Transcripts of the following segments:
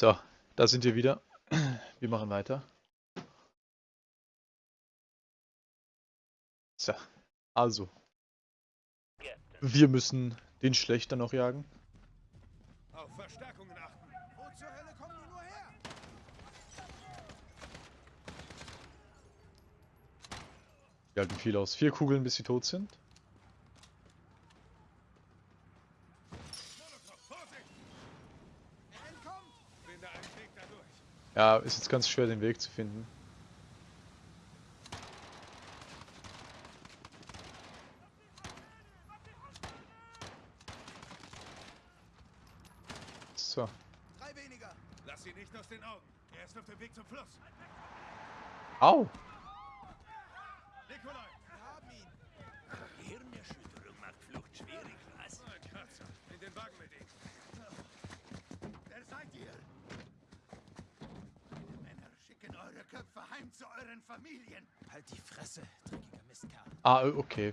So, da sind wir wieder. Wir machen weiter. So, also. Wir müssen den Schlechter noch jagen. Auf Verstärkungen achten. Wo zur Hölle kommen die nur her? Wir halten viel aus. Vier Kugeln, bis sie tot sind. Molotow, Vorsicht! Er entkommt! Finde einen Weg dadurch. Ja, ist jetzt ganz schwer, den Weg zu finden. So. Drei weniger! Lass sie nicht aus den Augen. Er ist auf dem Weg zum Fluss. Au! Nikolai! Wir haben ihn! Hirnerschütterung macht Flucht schwierig, was? Ein Kratzer. In den Wagen mit ihm. Wer seid ihr? Männer, schicken eure Köpfe heim zu euren Familien! Halt die Fresse, dreckiger Mistkerl. Ah, okay.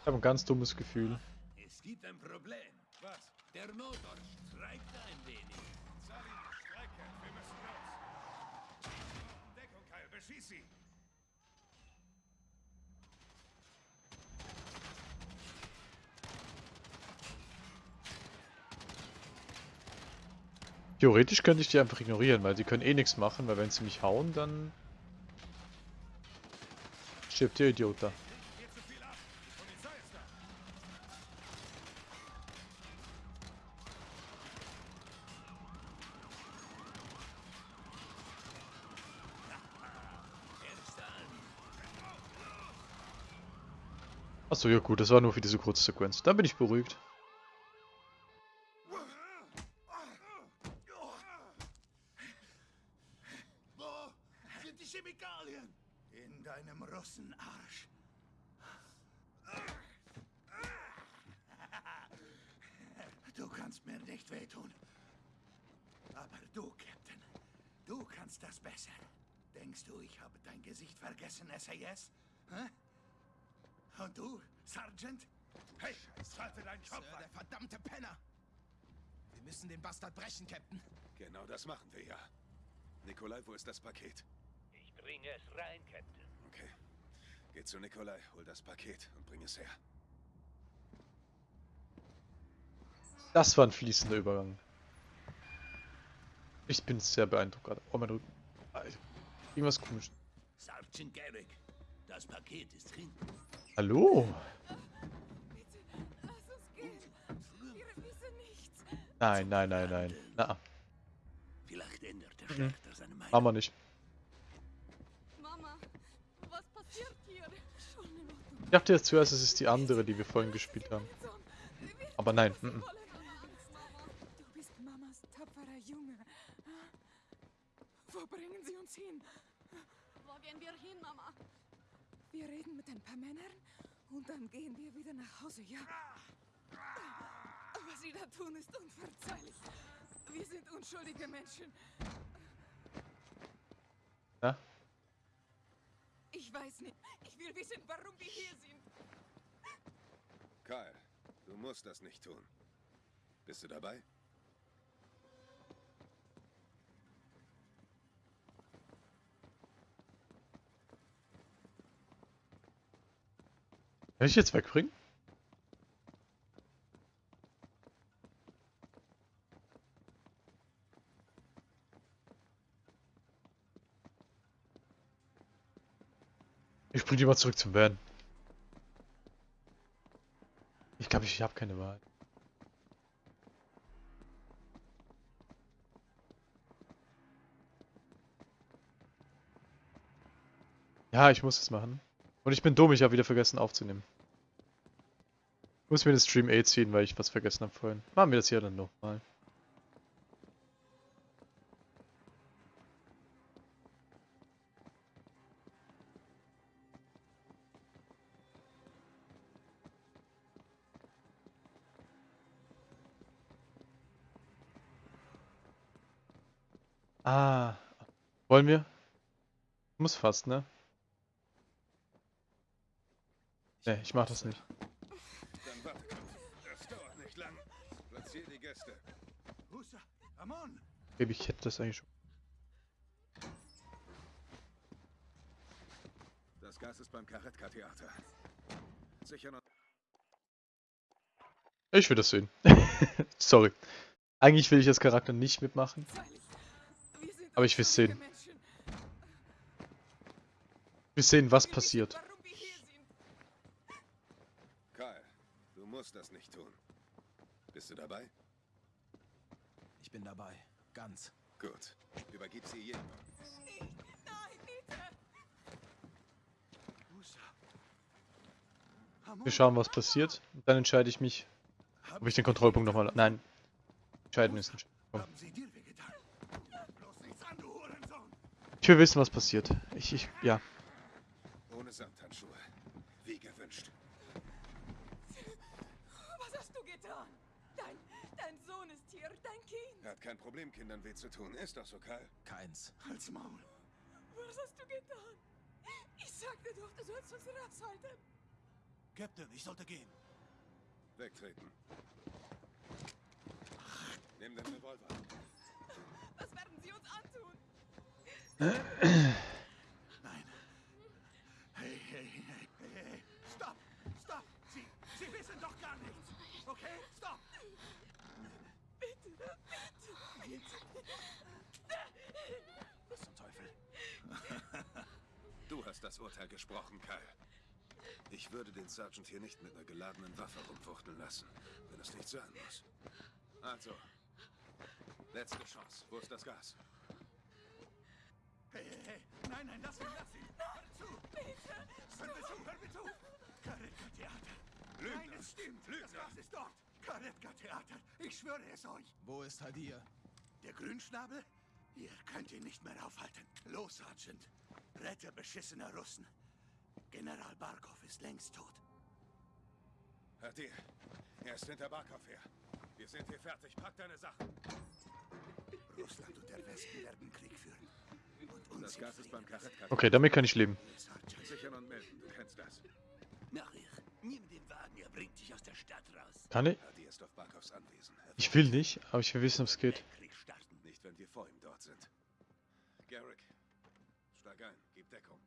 Ich habe ein ganz dummes Gefühl. Es gibt ein Problem. Was? Der Motor streikt ein wenig. Salim, Strecke. Wir müssen los. Deckung, Kyle. Beschieß sie. Theoretisch könnte ich die einfach ignorieren, weil sie können eh nichts machen, weil wenn sie mich hauen, dann stirbt der Idiot da. Die. Achso, ja gut, das war nur für diese kurze Sequenz. Dann bin ich beruhigt. Wo sind die Chemikalien? In deinem Russenarsch. Du kannst mir nicht wehtun. Aber du, Captain, du kannst das besser. Denkst du, ich habe dein Gesicht vergessen, SAS? Hä? Und du, Sergeant? Hey, schalte deinen Kopf Sir, der verdammte Penner. Wir müssen den Bastard brechen, Captain. Genau das machen wir ja. Nikolai, wo ist das Paket? Ich bringe es rein, Captain. Okay. Geh zu Nikolai, hol das Paket und bring es her. Das war ein fließender Übergang. Ich bin sehr beeindruckt gerade. Oh, mein Rücken. Alter, Irgendwas komisch. Sergeant Garrick, das Paket ist hinten. Hallo? Bitte, lass uns gehen. Wir wissen nichts. Nein, nein, nein, nein. Na, Vielleicht ändert der Mhm. Schlechter seine Meinung. machen wir nicht. Mama, was passiert hier? Schon in Ordnung. Ich dachte jetzt zuerst, es ist die andere, die wir vorhin gespielt haben. Aber nein. Mm -mm. Du bist Mamas tapferer Junge. Wo bringen Sie uns hin? Wo gehen wir hin, Mama? Wir reden mit ein paar Männern und dann gehen wir wieder nach Hause, ja? Was Sie da tun, ist unverzeihlich. Wir sind unschuldige Menschen. Ja? Ich weiß nicht. Ich will wissen, warum wir hier sind. Kyle, du musst das nicht tun. Bist du dabei? Kann ich jetzt wegbringen? Ich bring die mal zurück zum Van. Ich glaube, ich habe keine Wahl. Ja, ich muss es machen. Und ich bin dumm, ich habe wieder vergessen aufzunehmen. Muss mir den Stream A ziehen, weil ich was vergessen habe vorhin. Machen wir das hier dann nochmal. Ah. Wollen wir? Muss fast, ne? Ne, ich mach das nicht. Dann warte kurz. Das dauert nicht lang. Platzier die Gäste. Musa, Amon! Baby, ich hätte das eigentlich schon. Das Gas ist beim Karetka-Theater. Sicher noch. Ich will das sehen. Sorry. Eigentlich will ich als Charakter nicht mitmachen. Aber ich will sehen. Ich will sehen, was passiert. Kyle, du musst das nicht tun. Bist du dabei? Ich bin dabei. Ganz. Gut. Übergib sie jedem. Nicht. Nein, bitte. Wir schauen, was passiert. Und dann entscheide ich mich, ob ich den Kontrollpunkt nochmal... Nein. Entscheiden ist nicht. Komm. Haben sie dir wehgetan? Bloß nichts an, du Hurensohn! Ich will wissen, was passiert. Ich, ich, ja. Ohne Samthandschuhe. Wie gewünscht. Was hast du getan? Dein, dein Sohn ist hier, dein Kind. Er hat kein Problem, Kindern weh zu tun. Ist doch so, Kyle. Keins. Halt's Maul! Was hast du getan? Ich sagte doch, du sollst uns raushalten. Captain, ich sollte gehen. Wegtreten. Nimm den Revolver. Was werden sie uns antun? Nein! Hey, hey, hey, hey, hey! Stopp! Stopp! Sie, sie wissen doch gar nichts! Okay? Stopp! Bitte, bitte. Was zum Teufel? Du hast das Urteil gesprochen, Kyle. Ich würde den Sergeant hier nicht mit einer geladenen Waffe rumfuchteln lassen, wenn es nicht sein muss. Also, letzte Chance. Wo ist das Gas? Hey, hey, hey! Nein, nein, lass ihn, lass ihn! Hör zu! Bitte. Hör mir zu, hör mir zu! Karetka-Theater! Lügner. Nein, es stimmt! Das Lügner. Gas ist dort! Karetka-Theater! Ich schwöre es euch! Wo ist Hadir? Der Grünschnabel? Ihr könnt ihn nicht mehr aufhalten. Los, Sergeant. Rette beschissener Russen. General Barkov ist längst tot. Hadir, er ist hinter Barkov her. Wir sind hier fertig. Pack deine Sachen. Russland und der Westen werden Krieg führen. Und uns Das in Gas ist beim Frieden Karetka. Okay, damit kann ich leben. Sichern und melden. Du kennst das. Nachher. Nimm den Wagen, er bringt dich aus der Stadt raus. Kann ich? Hadir ist auf Barkovs Anwesen. Ich will nicht, aber ich will wissen, ob es geht. Krieg starten. Nicht, wenn wir vor ihm dort sind. Garrick, steig ein. Gib Deckung.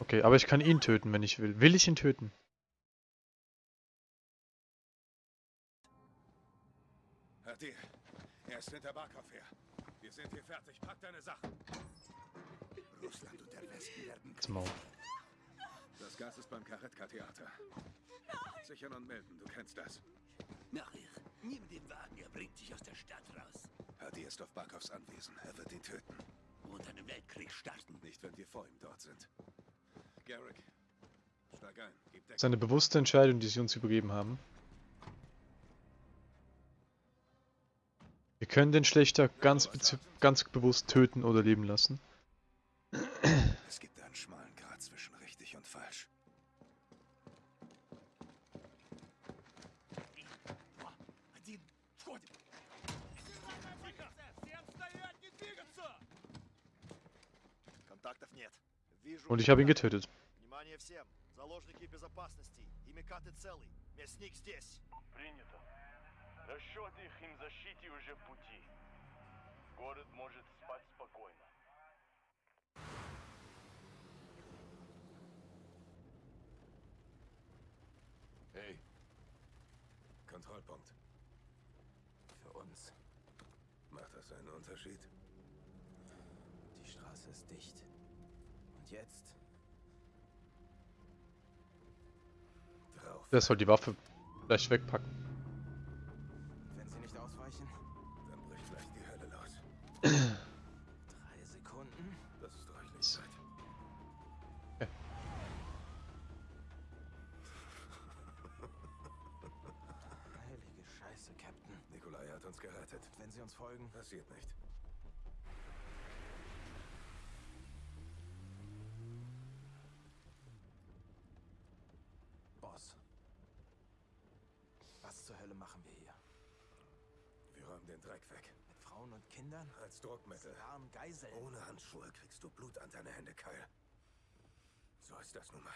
Okay, aber ich kann ihn töten, wenn ich will. Will ich ihn töten? Hadir, er ist hinter Barkov her. Wir sind hier fertig. Pack deine Sachen. Russland und der Westen werden Maul. Das Gas ist beim Karetka-Theater. Sichern und melden. Du kennst das. Nachher. Nimm den Wagen, er bringt dich aus der Stadt raus. Hadir ist auf Barkovs Anwesen. Er wird ihn töten. Und einen Weltkrieg starten. Nicht, wenn wir vor ihm dort sind. Garrick, steig ein. Seine bewusste Entscheidung, die sie uns übergeben haben. Wir können den Schlechter ganz, ganz bewusst töten oder leben lassen. Es gibt einen schmalen Grat zwischen richtig und falsch. Контактов нет. Вижу. Und ich habe ihn Микаты. getötet. Внимание всем. Заложники безопасности. И Микаты целый. Мясник здесь. Принято. Расчеты их им защите уже в пути. Город может спать спокойно. Hey. Kontrollpunkt. Für uns. Macht das einen Unterschied? Die Straße ist dicht. Und jetzt? Drauf. Der soll die Waffe vielleicht wegpacken. Wenn sie nicht ausweichen? Dann bricht gleich die Hölle los. Drei Sekunden. Das ist reichlich Zeit. Heilige Scheiße, Captain. Nikolai hat uns gerettet. Wenn sie uns folgen, Passiert nicht. Boss. Was zur Hölle machen wir hier? Wir räumen den Dreck weg. Mit Frauen und Kindern? Als Druckmittel. Sie waren Geiseln. Ohne Handschuhe kriegst du Blut an deine Hände, Kyle. So ist das nun mal.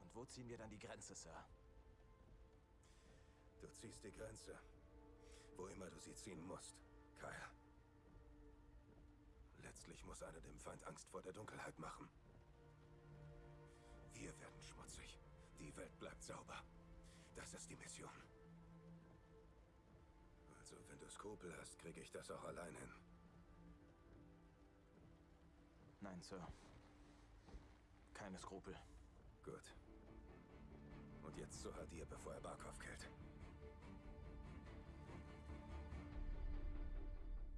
Und wo ziehen wir dann die Grenze, Sir? Du ziehst die Grenze. Wo immer du sie ziehen musst, Kaya. Letztlich muss einer dem Feind Angst vor der Dunkelheit machen. Wir werden schmutzig. Die Welt bleibt sauber. Das ist die Mission. Wenn du Skrupel hast, kriege ich das auch allein hin. Nein, Sir. Keine Skrupel. Gut. Und jetzt zu Hadir, bevor er Barkov killt.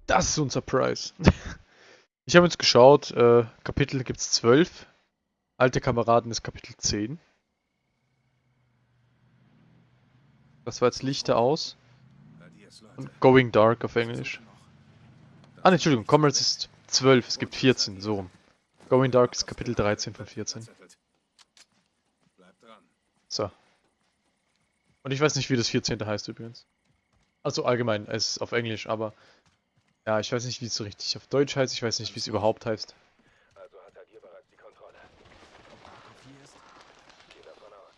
Das ist unser Price. ich habe jetzt geschaut, äh, Kapitel gibt es 12. Alte Kameraden ist Kapitel 10. Das war jetzt Lichter aus. Und Going Dark auf Englisch. Ah, Entschuldigung, Commerce ist 12, es gibt 14, so rum. Going Dark ist Kapitel 13 von 14. Verzettelt. Bleib dran. So. Und ich weiß nicht, wie das 14. heißt übrigens. Also allgemein, es ist auf Englisch, aber ja, ich weiß nicht, wie es so richtig auf Deutsch heißt, ich weiß nicht, wie es überhaupt heißt.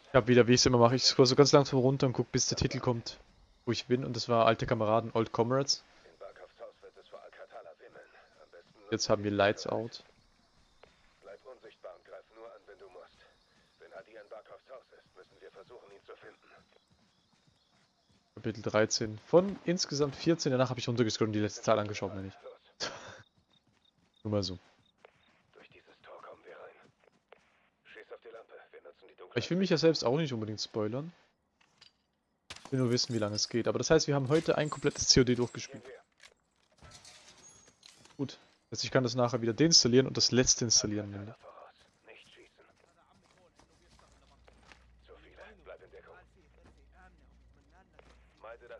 Ich habe wieder, wie ich es immer mache, ich scroll so ganz langsam runter und gucke, bis der Titel kommt, wo ich bin. Und das war Alte Kameraden, Old Comrades. Jetzt haben wir Lights Out. Bleib unsichtbar und greif nur an, wenn du musst. Wenn Hadir in Barkovs Haus ist, müssen wir versuchen, ihn zu finden. Kapitel 13 von insgesamt 14. Danach habe ich runtergescrollt und die letzte Zahl angeschaut, meine ich. Nur mal so. Ich will mich ja selbst auch nicht unbedingt spoilern. Will nur wissen, wie lange es geht. Aber das heißt, wir haben heute ein komplettes COD durchgespielt. Gut. Heißt, ich kann das nachher wieder deinstallieren und das letzte installieren.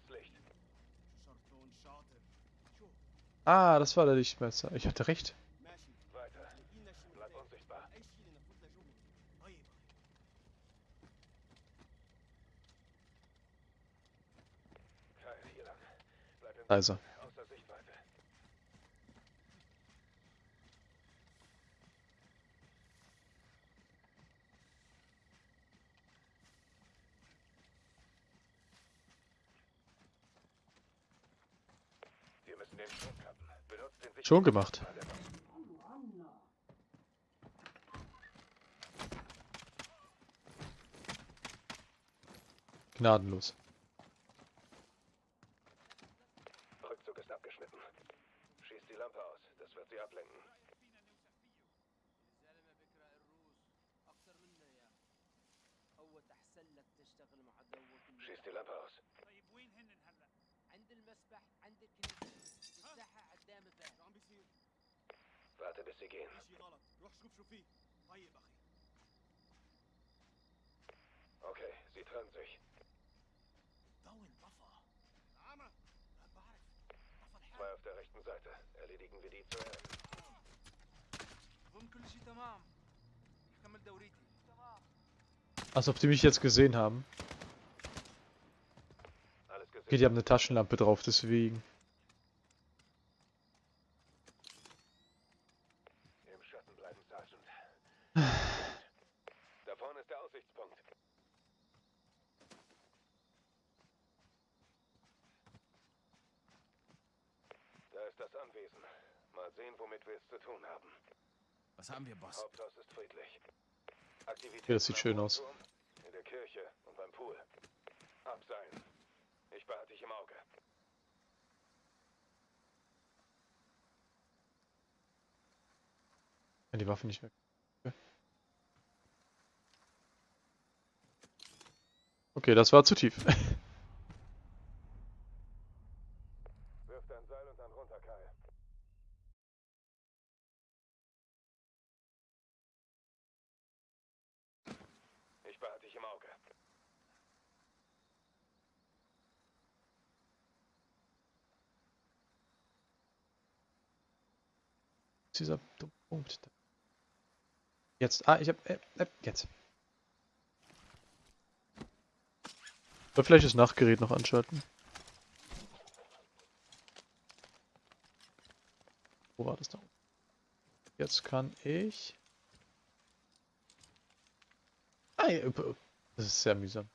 Licht. Ah, das war der Lichtmesser. Ich hatte recht. Weiter. Bleib unsichtbar. Keil, hier lang. Bleib in Da ist er. außer Sichtweite. Wir müssen den Strom kappen. Benutzt den Schon gemacht. Gnadenlos. Okay, sie trennen sich. Zwei auf der rechten Seite. Erledigen wir die zuerst. Als ob die mich jetzt gesehen haben. Okay, die haben eine Taschenlampe drauf, deswegen. Da vorne ist der Aussichtspunkt. Da ist das Anwesen. Mal sehen, womit wir es zu tun haben. Was haben wir, Boss? Haupthaus ist friedlich. Aktivität Ja, das sieht schön aus. In der Kirche und beim Pool. Abseilen. Ich behalte dich im Auge. Ja, die Waffe nicht weg. Okay, das war zu tief. Wirf dein Seil und dann runter, Kai. Ich behalte dich im Auge. Dieser Punkt. Jetzt. Ah, ich hab. Äh, äh, jetzt. Oder vielleicht das Nachtgerät noch anschalten. Wo war das da? Jetzt kann ich... Ah, ja, das ist sehr mühsam.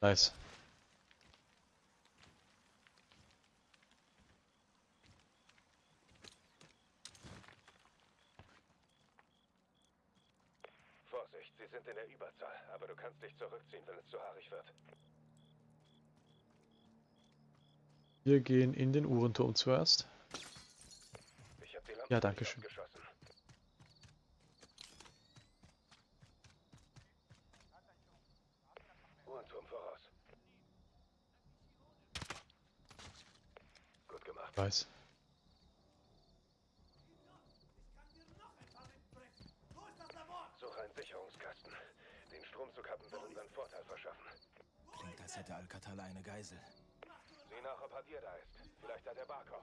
Nice. Wir gehen in den Uhrenturm zuerst. Ich hab die Lampe Ja, danke schön. Uhrenturm voraus. Gut gemacht. Weiß. Suche einen Sicherungskasten. Den Stromzughappen wird unseren Vorteil verschaffen. Klingt, als hätte Alcatala eine Geisel. Sieh nach, ob Hadir da ist. Vielleicht hat er Barkov.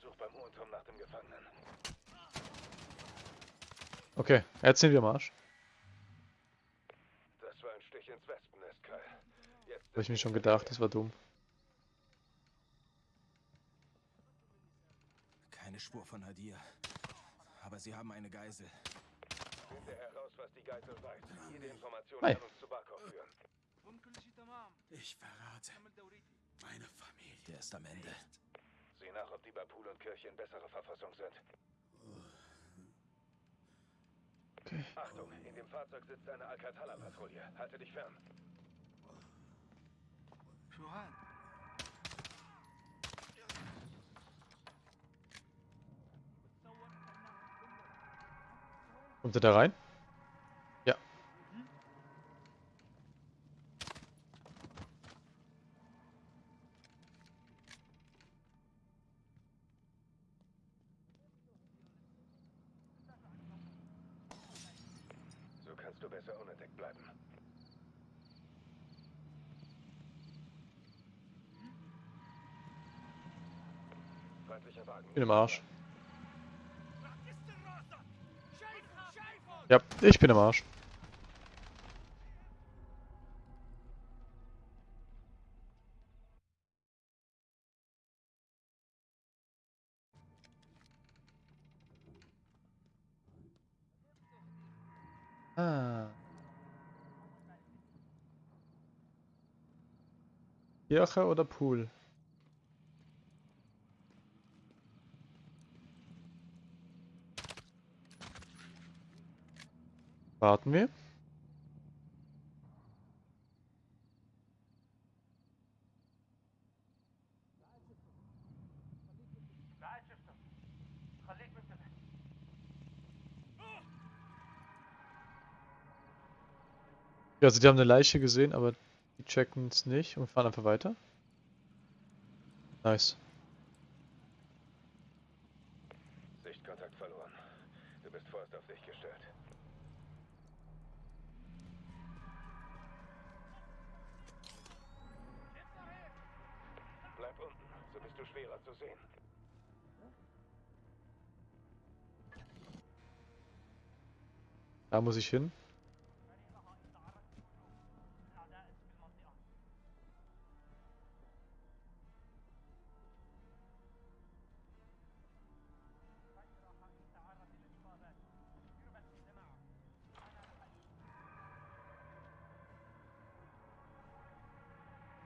Such beim Uhrenturm nach dem Gefangenen. Okay, jetzt sind wir am Arsch. Das war ein Stich ins Wespennest, Kai. Jetzt Habe ich mir schon gedacht, das war dumm. Keine Spur von Hadir. Aber sie haben eine Geisel. Finde heraus, was die Geisel weiß. Jede Information Hi. kann uns zu Barkov führen. Ich verrate meine Familie. Der ist am Ende. Sieh nach, ob die bei Pool und Kirche in besserer Verfassung sind. Okay. Achtung, in dem Fahrzeug sitzt eine Alcatala-Patrouille. Halte dich fern. Kommt er da rein? Ja. So kannst du besser unentdeckt bleiben. Feindlicher Wagen. Im Arsch. Ja, ich bin im Arsch. Ah. Kirche oder Pool? Warten wir. Ja, also die haben eine Leiche gesehen, aber die checken es nicht und fahren einfach weiter. Nice. Sichtkontakt verloren. Du bist vorerst auf dich gestellt. Bleib unten, schwerer zu sehen. Da muss ich hin.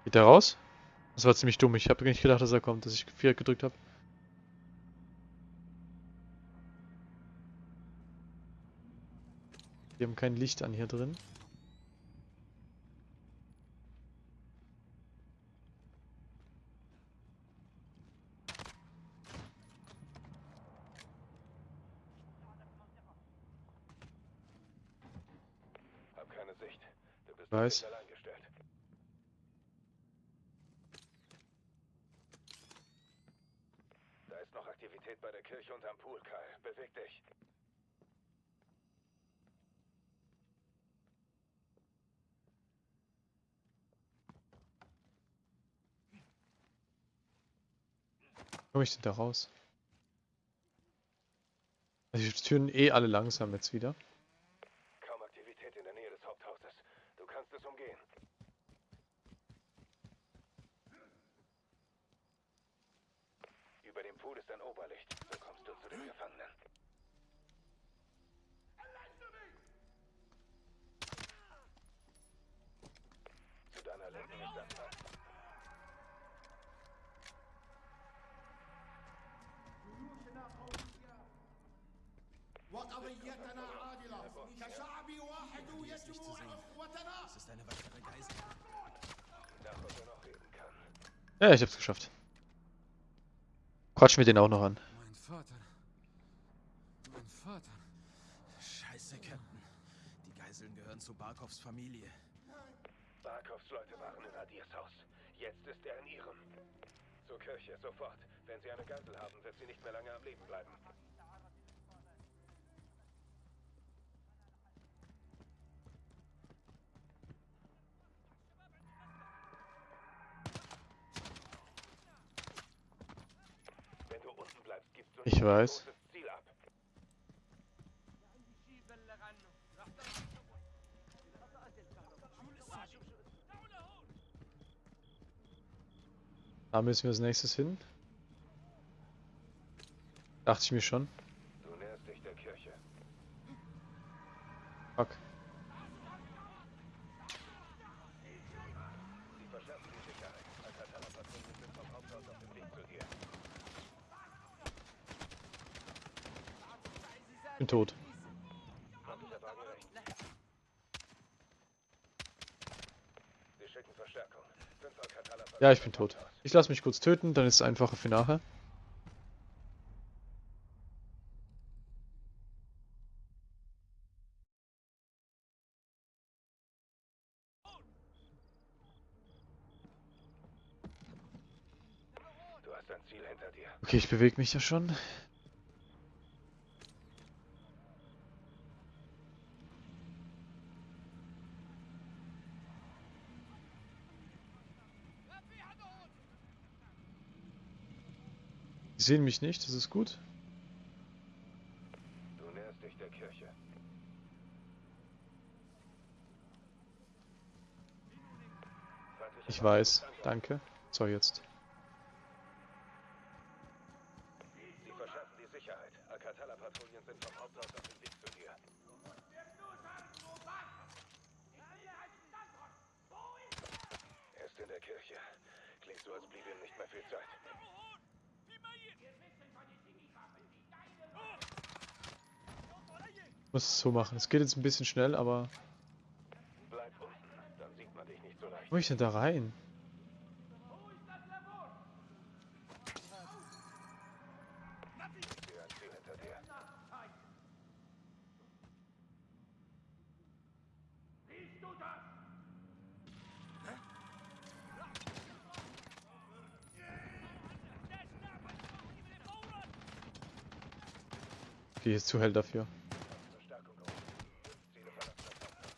Geht der raus? Das war ziemlich dumm. Ich habe nicht gedacht, dass er kommt, dass ich Viereck gedrückt habe. Wir haben kein Licht an hier drin. Hab keine Sicht. Du bist Weiß. komme ich denn da raus? Also die Türen eh alle langsam jetzt wieder. Kaum Aktivität in der Nähe des Haupthauses. Du kannst es umgehen. Über dem Pool ist ein Oberlicht. So kommst du zu den Gefangenen. Zu deiner Linken ist ein Feind. وقضيتنا عادلة كشعب واحد يجمع إخوتنا Das ist eine weitere Geisel. Ja, ich hab's geschafft. Quatsch mir den auch noch an. Mein Vater. Mein Vater. Scheiße, Captain. Die Geiseln gehören zu Barkovs Familie. Barkovs Leute waren in Adirs Haus. Jetzt ist er in ihrem. Zur Kirche, sofort. Wenn sie eine Geisel haben, wird sie nicht mehr lange am Leben bleiben. Ich weiß. Da müssen wir als nächstes hin. Dachte ich mir schon. Du näherst dich der Kirche. Fuck. Sie verschärfen die Sicherheit. Alcatala-Patrouillen sind vom Haupthaus auf dem Weg zu dir. Bin tot. Hat der Wagen recht. Sie schicken Verstärkung. Fünf Alcatala Ja, ich bin tot. Ich lasse mich kurz töten, dann ist es einfacher für nachher. Du hast ein Ziel hinter dir. Okay, ich bewege mich ja schon. Die sehen mich nicht, das ist gut. Du näherst dich der Kirche. Ich weiß, danke. So, jetzt. Sie verschärfen die Sicherheit. Alcatala-Patrouillen sind vom Haupthaus auf dem Weg zu dir. Er ist in der Kirche. Klingt so, als bliebe ihm nicht mehr viel Zeit. Es so machen. Es geht jetzt ein bisschen schnell, aber... Bleib unten, dann sieht man dich nicht so leicht. Wo ich denn da rein? Die ist zu hell dafür. Verstärkung gerufen. Fünf Ziele verlassen das Haupthaus.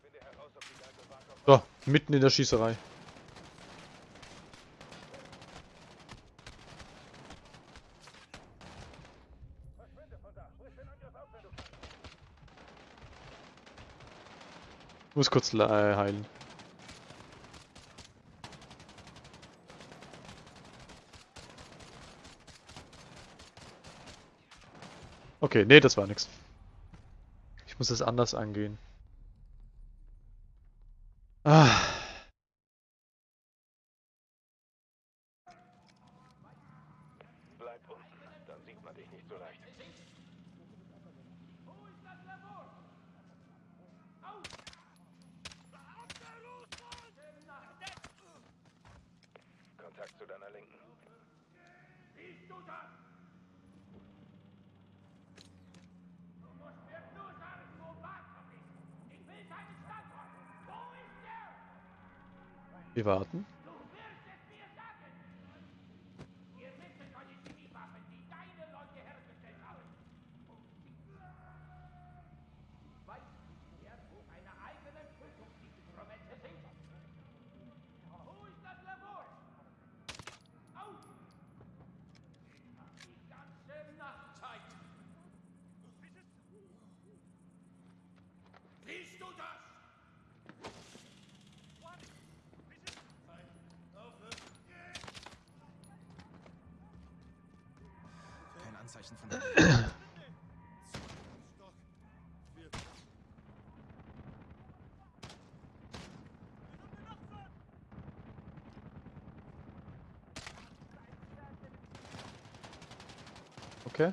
Finde heraus, ob die Geisel Barkov So, mitten in der Schießerei. Ich muss kurz äh, heilen. Okay, nee, das war nix. Ich muss es anders angehen. Ah. Zeichen von Okay.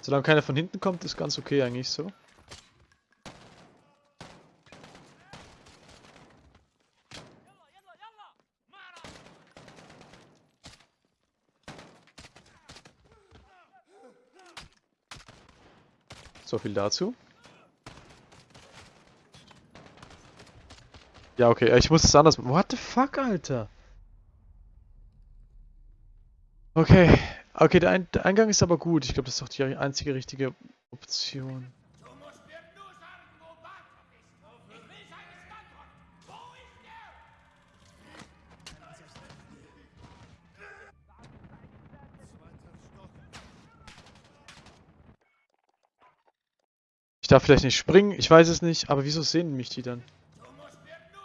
Solange keiner von hinten kommt, ist ganz okay eigentlich so. Viel dazu. Ja, okay, ich muss es anders... What the fuck, Alter? Okay, okay, der, Ein der Eingang ist aber gut. Ich glaube, das ist doch die einzige richtige Option. Darf vielleicht nicht springen, ich weiß es nicht, aber wieso sehen mich die dann? Du musst mir nur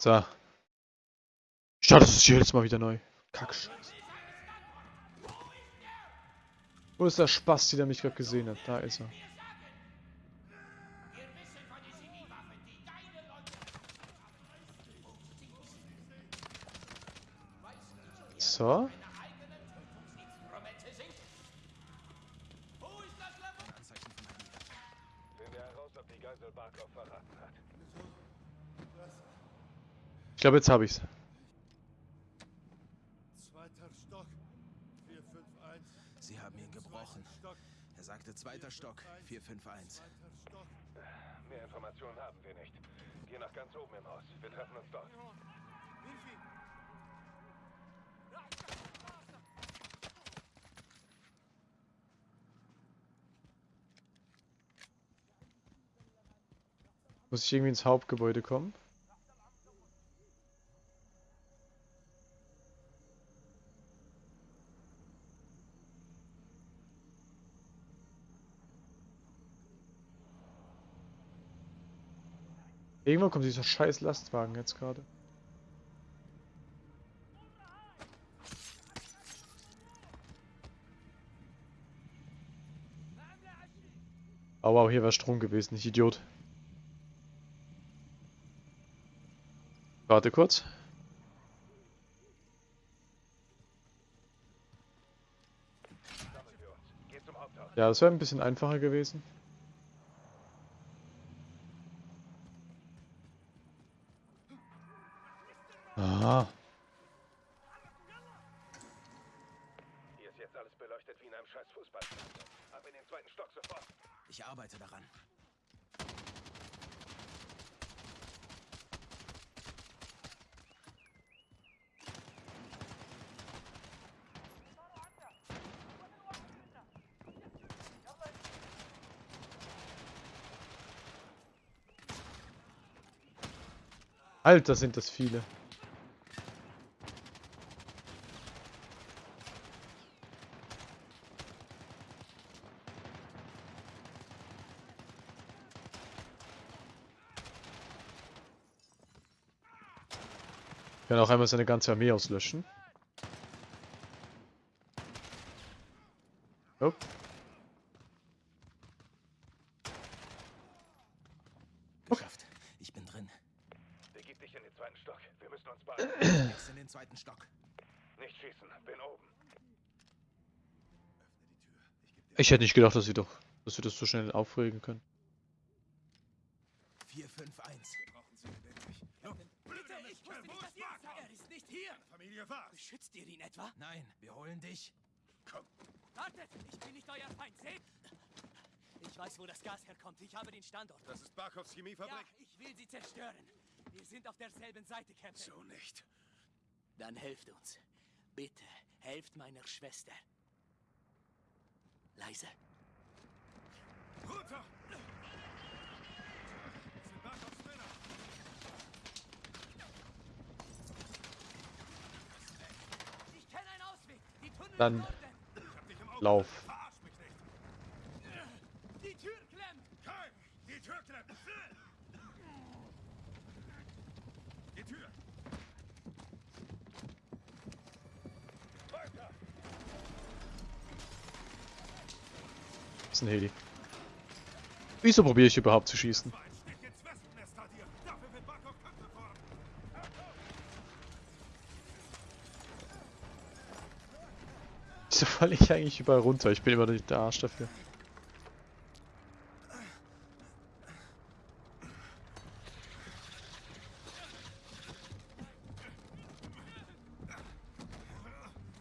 So. Ich starte das hier jetzt mal wieder neu. Kackscheiße. Wo ist der Spasti, der mich gerade gesehen hat? Da ist er. So. Ich glaube, jetzt habe ich's. Zweiter Stock. 451. Sie haben ihn gebrochen. Er sagte zweiter Stock, 451. Zweiter Stock. Mehr Informationen haben wir nicht. Geh nach ganz oben im Haus. Wir treffen uns dort. Muss ich irgendwie ins Hauptgebäude kommen? Irgendwann kommt dieser scheiß Lastwagen jetzt gerade. Oh wow, hier war Strom gewesen, ich Idiot. Warte kurz. Ja, das wäre ein bisschen einfacher gewesen. Ah, Hier ist jetzt alles beleuchtet wie in einem scheiß Fußballstadion. Ab in den zweiten Stock sofort. Ich arbeite daran. Alter, sind das viele. Auch einmal seine ganze Armee auslöschen. Oh. Geschafft. Ich bin drin. Begib dich in den zweiten Stock. Wir müssen uns beeilen. In den zweiten Stock. Nicht schießen. Bin oben. Ich hätte nicht gedacht, dass sie doch, dass wir das so schnell aufregen können. 451. Bitte, ich wusste nicht, dass ihr es seid. Er ist nicht hier. Familie was? Beschützt ihr ihn etwa? Nein, wir holen dich. Wartet, ich bin nicht euer Feind. Seht! Ich weiß, wo das Gas herkommt. Ich habe den Standort. Das ist Barkovs Ja, Chemiefabrik? ich will sie zerstören. Wir sind auf derselben Seite, Captain. So nicht. Dann helft uns. Bitte, helft meiner Schwester. Leise. Runter! Barkovs Männer. Ich kenne einen Ausweg. Die Tunnel Dann sind unten. Ich hab dich im Auge. Lauf. Verarsch mich nicht. Die Tür klemmt. Kai, die Tür klemmt. Die Tür. Weiter. ist ein Heli. Wieso probiere ich überhaupt zu schießen? Wieso falle ich eigentlich überall runter? Ich bin immer nicht der Arsch dafür.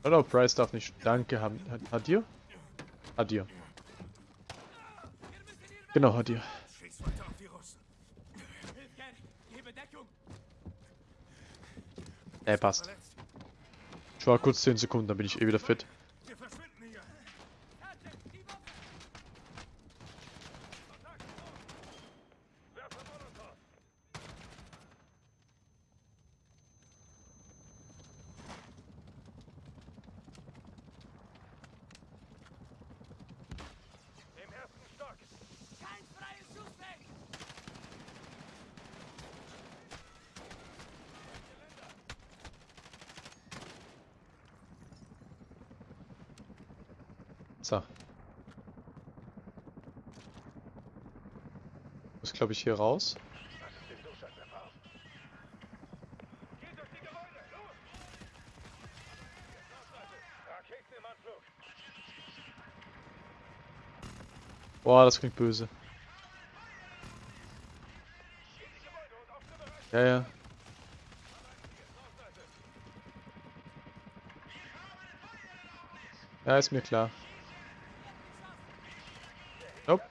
Hallo, Price darf nicht. Danke, Ham- hat, Hadir? Hadir. Genau, Hadir. Schieß weiter auf die Russen. Hilf gern. Gebe Deckung. Ey, passt. Ich war kurz 10 Sekunden, dann bin ich eh wieder fit. Wir verschwinden hier. Captain, die Waffe. Werfe Molotov. Im ersten Stock. Kein freies Schussweg. So. Muss glaube ich hier raus. Boah, das klingt böse. Ja, ja. Ja, ist mir klar. Nope.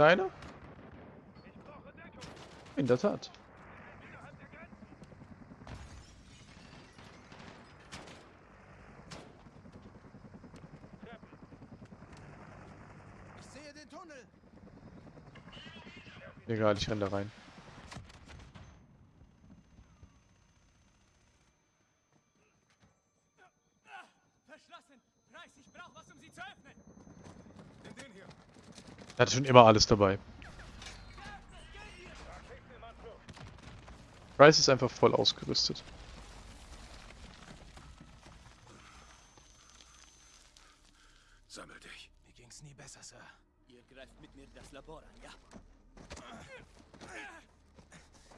Deiner? In der Tat. Ich sehe den Tunnel. Egal, ich renn da rein. Ah, Verschlossen. Price, ich brauche was, um sie zu öffnen. Nimm den hier. Er hatte schon immer alles dabei. Price ist einfach voll ausgerüstet. Sammel dich. Mir ging's nie besser, Sir. Ihr greift mit mir das Labor an, ja?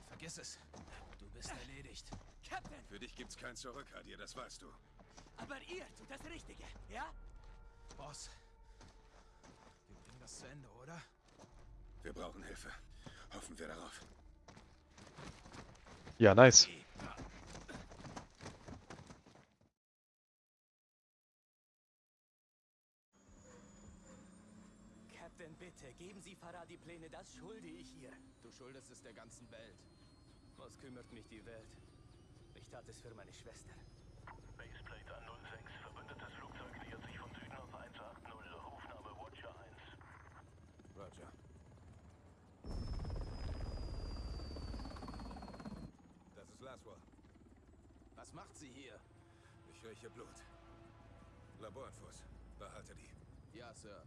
Vergiss es. Du bist erledigt. Captain, Für dich gibt's kein Zurück, Hadir, das weißt du. aber ihr tut das Richtige, ja? Boss. Das zu Ende, oder? Wir brauchen Hilfe. Hoffen wir darauf. Ja, nice. Captain, bitte, geben Sie Farah die Pläne, das schulde ich ihr. Du schuldest es der ganzen Welt. Was kümmert mich die Welt? Ich tat es für meine Schwester. Baseplate an 06. Verbündetes Flugzeug nähert sich von Süden auf 180. Rufname Watcher 1. Roger. Das ist Laswell. Was macht sie hier? Ich rieche Blut. Laborinfos. Behalte die. Ja, Sir.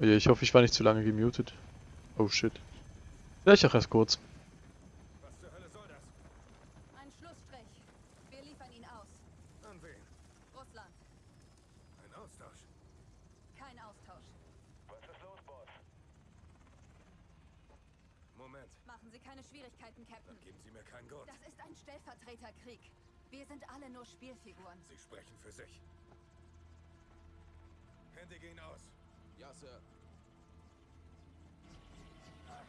Ich hoffe, ich war nicht zu lange gemutet. Oh shit. Vielleicht auch erst kurz. Möglichkeiten, Captain. Dann geben Sie mir keinen Grund. Das ist ein Stellvertreterkrieg. Wir sind alle nur Spielfiguren. Sie sprechen für sich. Hände gehen aus. Ja, Sir. Ah.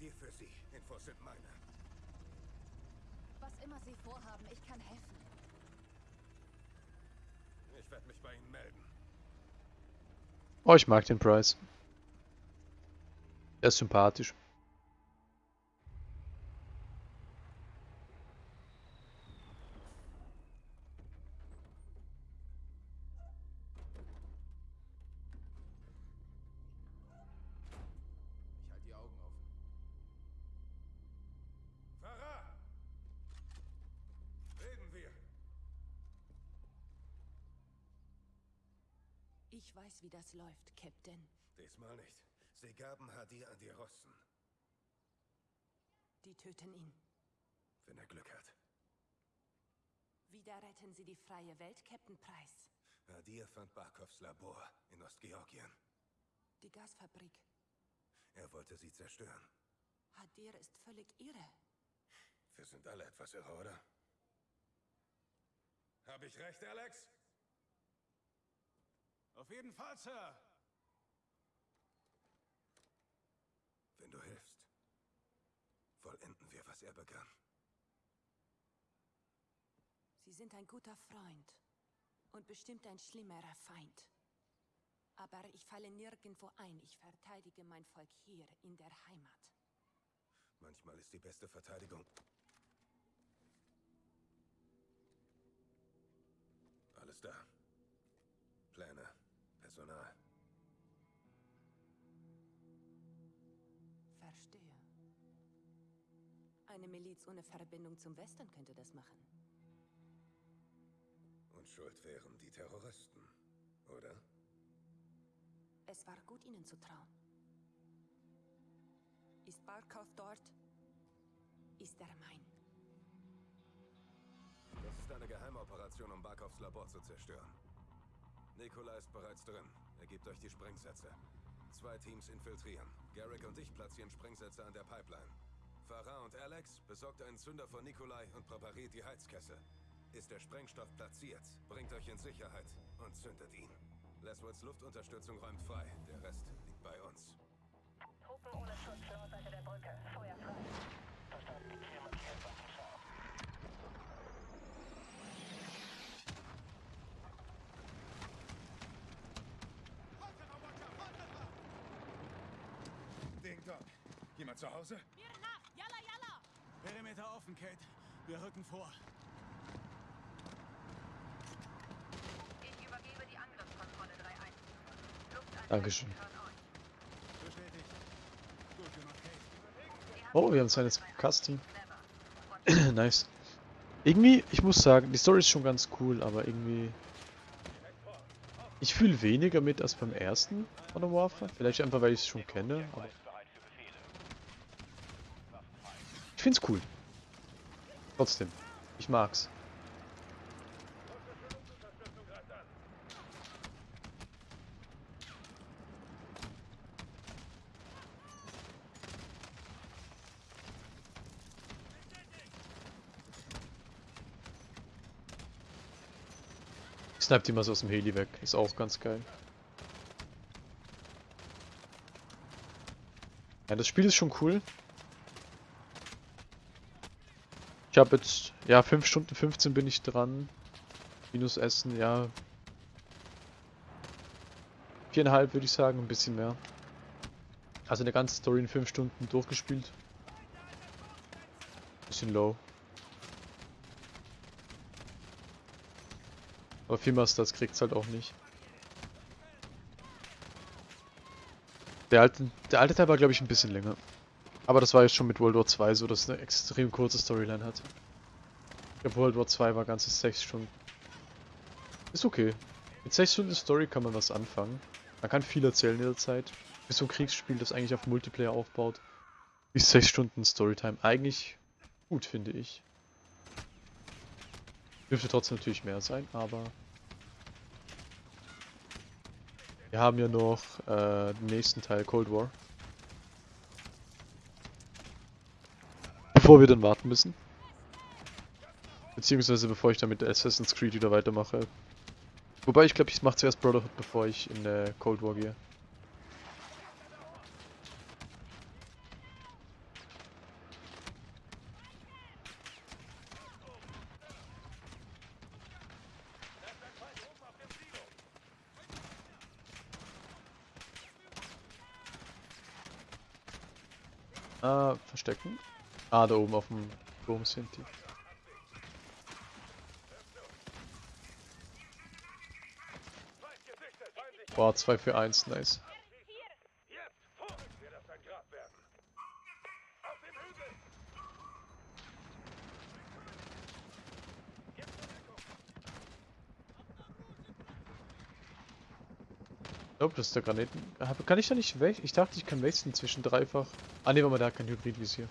Dir für Sie. Infos sind meine. Was immer Sie vorhaben, ich kann helfen. Ich werde mich bei Ihnen melden. Oh, ich mag den Price. Er ist sympathisch. Ich weiß, wie das läuft, Captain. Diesmal nicht. Sie gaben Hadir an die Russen, Die töten ihn. wenn er Glück hat. Wieder retten Sie die freie Welt, Captain Price. Hadir fand Barkovs Labor in Ostgeorgien. Die Gasfabrik. Er wollte sie zerstören. Hadir ist völlig irre. Wir sind alle etwas irre, oder? Habe ich recht, Alex? Auf jeden Fall, Sir. Wenn du hilfst, vollenden wir, was er begann. Sie sind ein guter Freund. Und bestimmt ein schlimmerer Feind. Aber ich falle nirgendwo ein. Ich verteidige mein Volk hier in der Heimat. Manchmal ist die beste Verteidigung. Alles da. Personal. Verstehe. Eine Miliz ohne Verbindung zum Westen könnte das machen. Und schuld wären die Terroristen, oder? Es war gut, Ihnen zu trauen. Ist Barkov dort? Ist er mein. Das ist eine Geheimoperation, um Barkovs Labor zu zerstören. Nikola ist bereits drin. Er gibt euch die Sprengsätze. Zwei Teams infiltrieren. Garrick und ich platzieren Sprengsätze an der Pipeline. Farah und Alex besorgt einen Zünder von Nikolai und präpariert die Heizkessel. Ist der Sprengstoff platziert, bringt euch in Sicherheit und zündet ihn. Laswells Luftunterstützung räumt frei. Der Rest liegt bei uns. Truppen ohne Schutz Nordseite der Brücke. Feuer frei. Verstanden. Ziel markiert. Ding Dong. Jemand zu Hause? Mir nach! Yalla, yalla! Perimeter offen, Kate. Wir rücken vor. Ich übergebe die Angriffskontrolle 3-1. Lufteinheit Dankeschön. Oh, wir haben jetzt Custom. nice. Irgendwie, ich muss sagen, die Story ist schon ganz cool, aber irgendwie... Ich fühle weniger mit als beim ersten Modern Warfare. Vielleicht einfach, weil ich es schon kenne, aber... Ich find's cool. Trotzdem. Ich mag's. Sniped die mal so aus dem Heli weg. Ist auch ganz geil. Ja, das Spiel ist schon cool. Ich habe jetzt, ja, 5 Stunden 15 bin ich dran. Minus Essen, ja. Viereinhalb würde ich sagen, ein bisschen mehr. Also eine ganze Story in 5 Stunden durchgespielt. Bisschen low. Aber viel Masters kriegt's halt auch nicht. Der alte, der alte Teil war glaube ich ein bisschen länger. Aber das war jetzt schon mit World War 2 so, dass es eine extrem kurze Storyline hat. Ich glaube World War 2 war ganze 6 Stunden. Ist okay. Mit 6 Stunden Story kann man was anfangen. Man kann viel erzählen in der Zeit. Für so ein Kriegsspiel, das eigentlich auf Multiplayer aufbaut, ist 6 Stunden Storytime eigentlich gut, finde ich. Dürfte trotzdem natürlich mehr sein, aber... Wir haben ja noch äh, den nächsten Teil, Cold War. Bevor wir dann warten müssen. Beziehungsweise bevor ich dann mit Assassin's Creed wieder weitermache. Wobei ich glaube, ich mache zuerst Brotherhood, bevor ich in äh, Cold War gehe. Ah, verstecken. Ah, da oben auf dem Turm sind die. Boah, 2 für 1, nice. Ich glaube, das ist der Graniten. Kann ich da nicht weg? Ich dachte, ich kann wechseln zwischen dreifach. Ah, ne, warte mal, der hat kein Hybridvisier.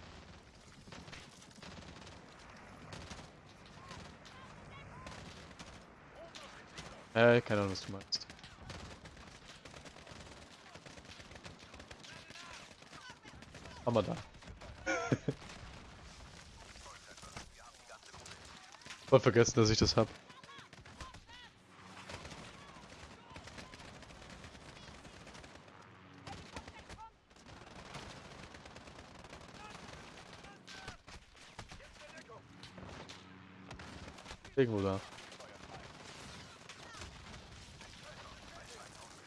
Äh, keine Ahnung, was du meinst. Haben da. Voll vergessen, dass ich das hab. Irgendwo da.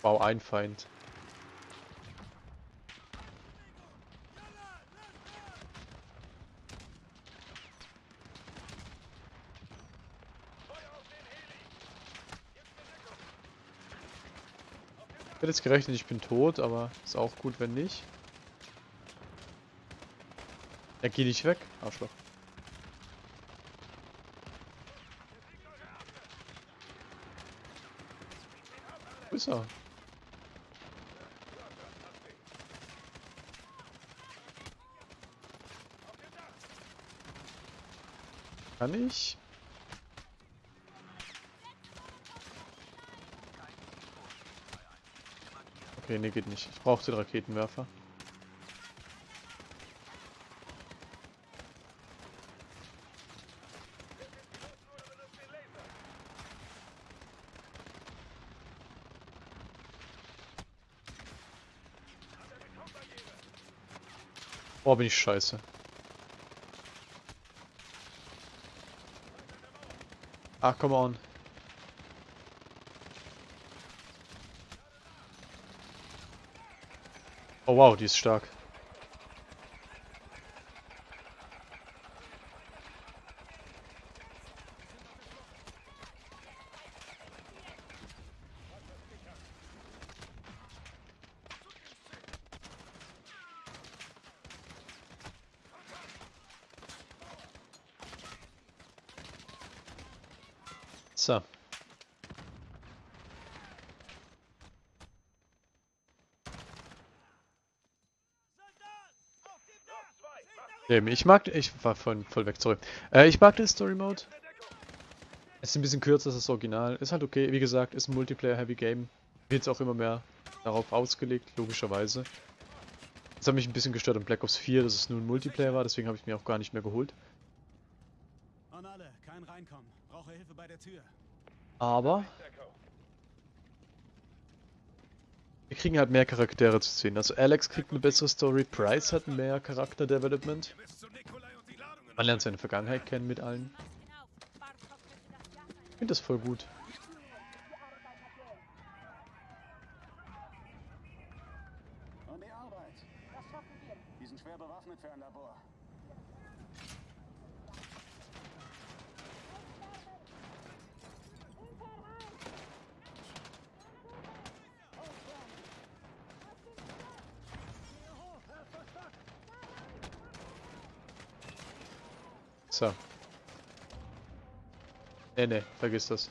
Wow, ein Feind. Ich hätte jetzt gerechnet, ich bin tot, aber ist auch gut, wenn nicht. Ja, geh nicht weg, Arschloch. Wo ist er? Kann ich? Okay, nee, geht nicht. Ich brauche den Raketenwerfer. Oh, bin ich scheiße. Ach, come on. Oh wow, die ist stark. So. Eben, ich mag, ich war voll, voll weg, sorry. Äh, ich mag den Story Mode. Es ist ein bisschen kürzer als das Original. Ist halt okay, wie gesagt, ist ein Multiplayer-Heavy Game. Wird jetzt auch immer mehr darauf ausgelegt, logischerweise. Das hat mich ein bisschen gestört an Black Ops 4, dass es nur ein Multiplayer war, deswegen habe ich mir auch gar nicht mehr geholt. An alle, kein Reinkommen. Brauche Hilfe bei der Tür. Aber wir kriegen halt mehr Charaktere zu sehen. Also Alex kriegt eine bessere Story, Price hat mehr Charakter-Development. Man lernt seine Vergangenheit kennen mit allen. Ich finde das voll gut. An die Arbeit. Das schaffen wir. Die sind schwer bewaffnet für ein Labor. So. Nee, nee, vergiss das.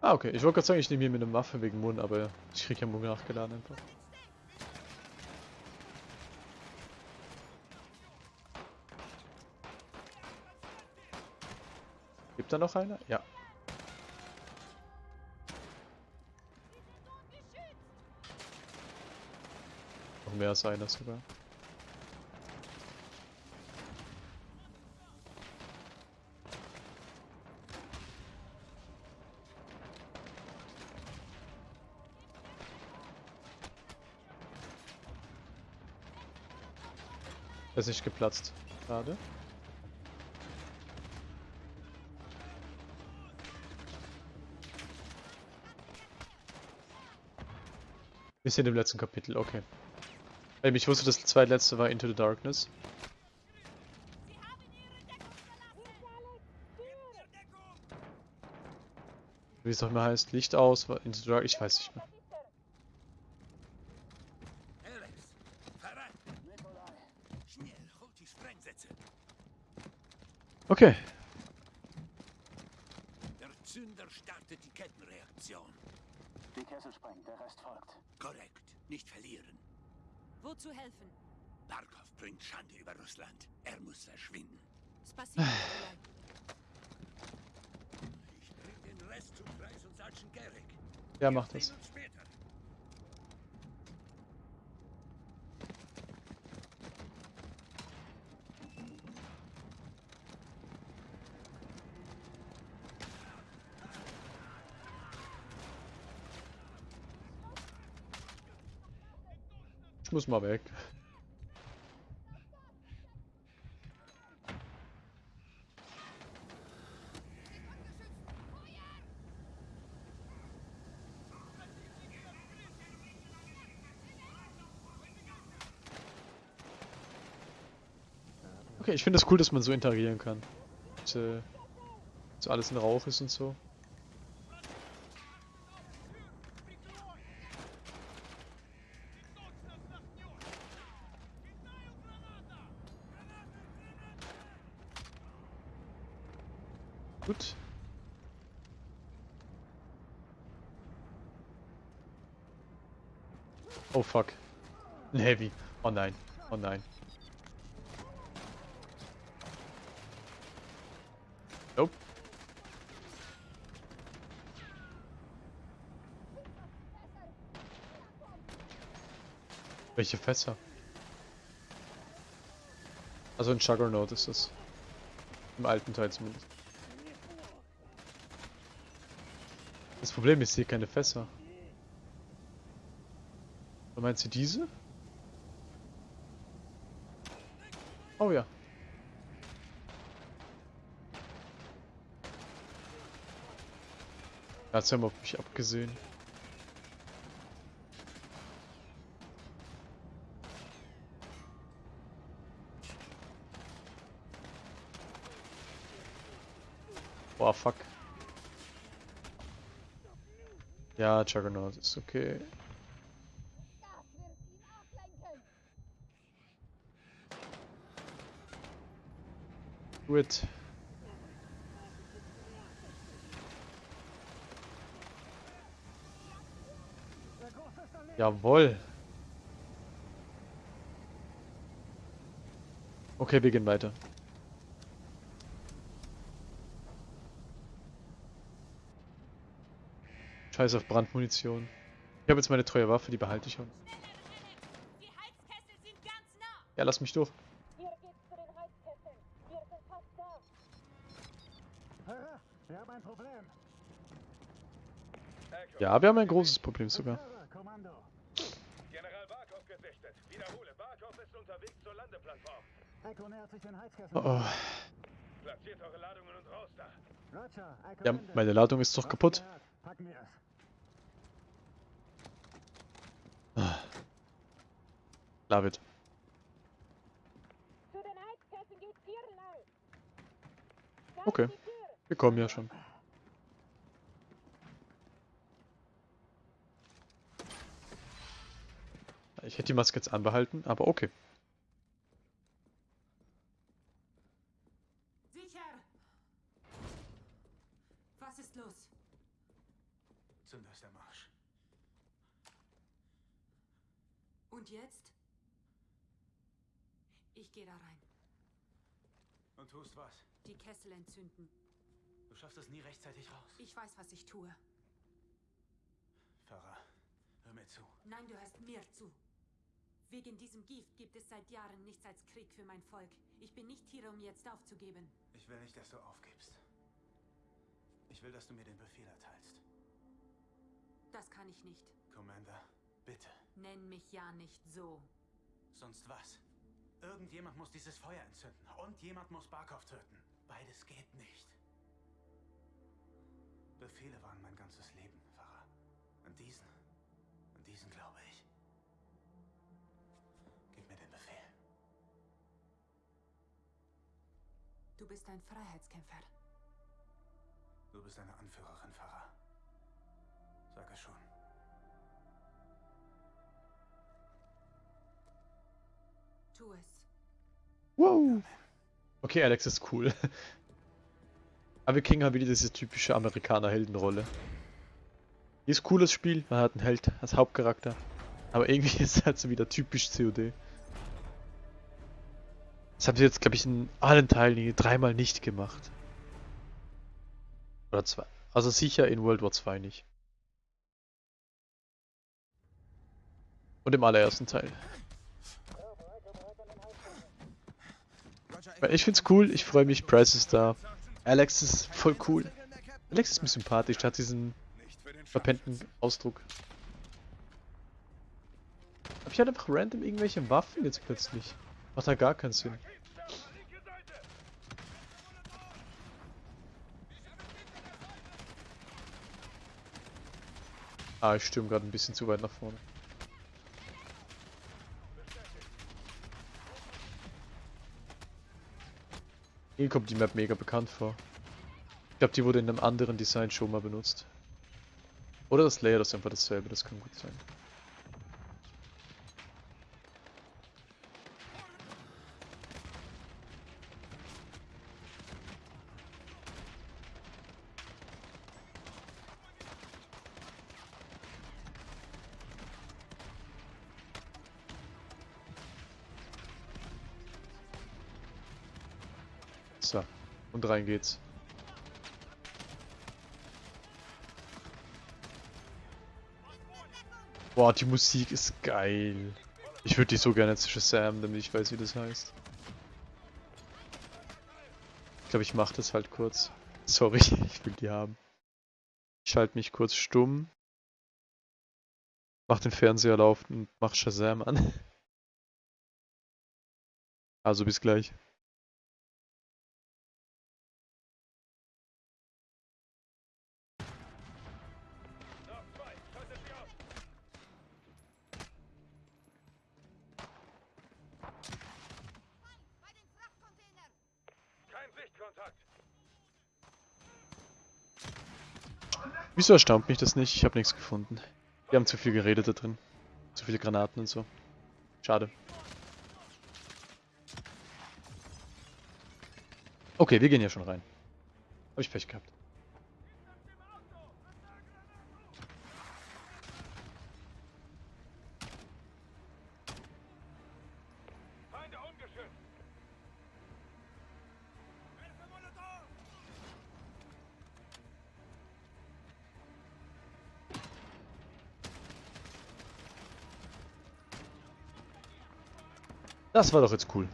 Ah, okay. Ich wollte gerade sagen, ich nehme hier mit einer Waffe wegen Mund, aber ich krieg ja Mund nachgeladen einfach. Gibt da noch einer? Ja. Noch mehr als einer sogar. Er ist nicht geplatzt. Gerade. Wir sind im letzten Kapitel, okay. Ich wusste, das zweitletzte war Into the Darkness. Wie es auch immer heißt, Licht aus, Into the Dark, ich weiß nicht mehr. Alex, voran! Schnell, holt die Sprengsätze. Okay. Der Zünder startet die Kettenreaktion. Die Kessel sprengt, der Rest folgt. Korrekt. Nicht verlieren. Wozu helfen? Barkov bringt Schande über Russland. Er muss verschwinden. Spasibo. Ich bring den Rest zu Kreis und Sergeant Garrick. Ja, mach das. Sehen uns später. Ich muss mal weg. Okay, ich finde es das cool, dass man so interagieren kann. Und, äh, so alles in Rauch ist und so. Gut. Oh fuck. Ein Heavy. Oh nein. Oh nein. Nope. Welche Fässer? Also ein Juggernaut ist das. Im alten Teil zumindest. Das Problem ist hier keine Fässer. Oder meinst du diese? Oh ja. Hat's ja mal auf mich abgesehen. Boah, fuck. Ja, Juggernaut ist okay. It. Jawohl. Okay, wir gehen weiter. Scheiß auf Brandmunition. Ich habe jetzt meine treue Waffe, die behalte ich auch. Die Heizkessel sind ganz nah. Ja, lass mich durch. Ja, wir haben ein großes Problem sogar. Oh, oh. Ja, meine Ladung ist doch kaputt. gehört? Packen wir es. David. Zu den Heizkesseln geht's hier lang. Da ist Okay. Wir kommen ja schon. Ich hätte die Maske jetzt anbehalten, aber okay. Sicher! Was ist los? Zünder ist der Marsch. Und jetzt? Ich gehe da rein. Und tust was? Die Kessel entzünden. Du schaffst es nie rechtzeitig raus. Ich weiß, was ich tue. Farah, hör mir zu. Nein, du hörst mir zu. Wegen diesem Gift gibt es seit Jahren nichts als Krieg für mein Volk. Ich bin nicht hier, um jetzt aufzugeben. Ich will nicht, dass du aufgibst. Ich will, dass du mir den Befehl erteilst. Das kann ich nicht. Commander, bitte. Nenn mich ja nicht so. Sonst was? Irgendjemand muss dieses Feuer entzünden und jemand muss Barkov töten. Beides geht nicht. Befehle waren mein ganzes Leben, Farah. Und diesen, und diesen glaube ich. Gib mir den Befehl. Du bist ein Freiheitskämpfer. Du bist eine Anführerin, Farah. Sag es schon. Tu es. Wow. Okay, Alex ist cool. Aber wir kriegen halt wieder diese typische Amerikaner-Heldenrolle. Hier ist cooles Spiel, man hat einen Held als Hauptcharakter. Aber irgendwie ist es halt so wieder typisch COD. Das haben sie jetzt, glaube ich, in allen Teilen hier dreimal nicht gemacht. Oder zwei. Also sicher in World War 2 nicht. Und im allerersten Teil. Weil ich find's cool, ich freue mich, Price ist da. Alex ist voll cool. Alex ist mir sympathisch, hat diesen verpennten Ausdruck. Hab ich halt einfach random irgendwelche Waffen jetzt plötzlich? Macht da gar keinen Sinn. Ah, ich stürme gerade ein bisschen zu weit nach vorne. Mir kommt die Map mega bekannt vor. Ich glaube, die wurde in einem anderen Design schon mal benutzt. Oder das Layout ist einfach dasselbe, das kann gut sein. Und rein. Boah, die Musik ist geil. Ich würde die so gerne zu Shazam, damit ich weiß, wie das heißt. Ich glaube, ich mache das halt kurz. Sorry, ich will die haben. Ich schalte mich kurz stumm. Mach den Fernseher laufen und mach Shazam an. Also bis gleich. Wieso erstaunt mich das nicht? Ich habe nichts gefunden. Wir haben zu viel geredet da drin. Zu viele Granaten und so. Schade. Okay, wir gehen ja schon rein. Hab ich Pech gehabt. Das war doch jetzt cool.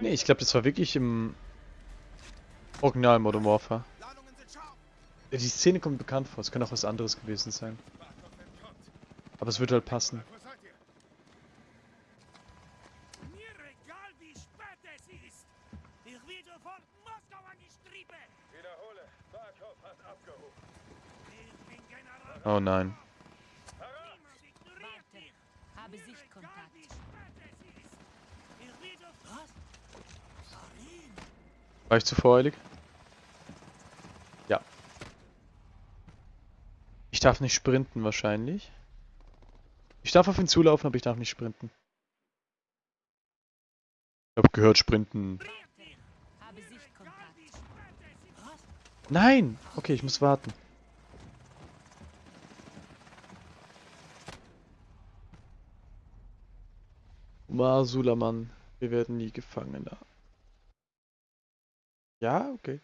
Nee, ich glaube, das war wirklich im Original Modern Warfare. Die Szene kommt bekannt vor, es kann auch was anderes gewesen sein. Aber es wird halt passen. Mir egal, wie spät es ist. Ich will sofort Moskau an die Strippe. Wiederhole. Barkov hat abgehoben. Ich bin General. Oh nein. Niemand ignoriert dich. Habe Mir egal, Sichtkontakt. wie spät es ist. Ich will sofort... Was? Karin? War ich zu voreilig? Ja. Ich darf nicht sprinten wahrscheinlich. Ich darf auf ihn zulaufen, aber ich darf nicht sprinten. Ich hab gehört, sprinten. Nein! Okay, ich muss warten. Umar Sulaman, wir werden nie Gefangener. Ja, okay.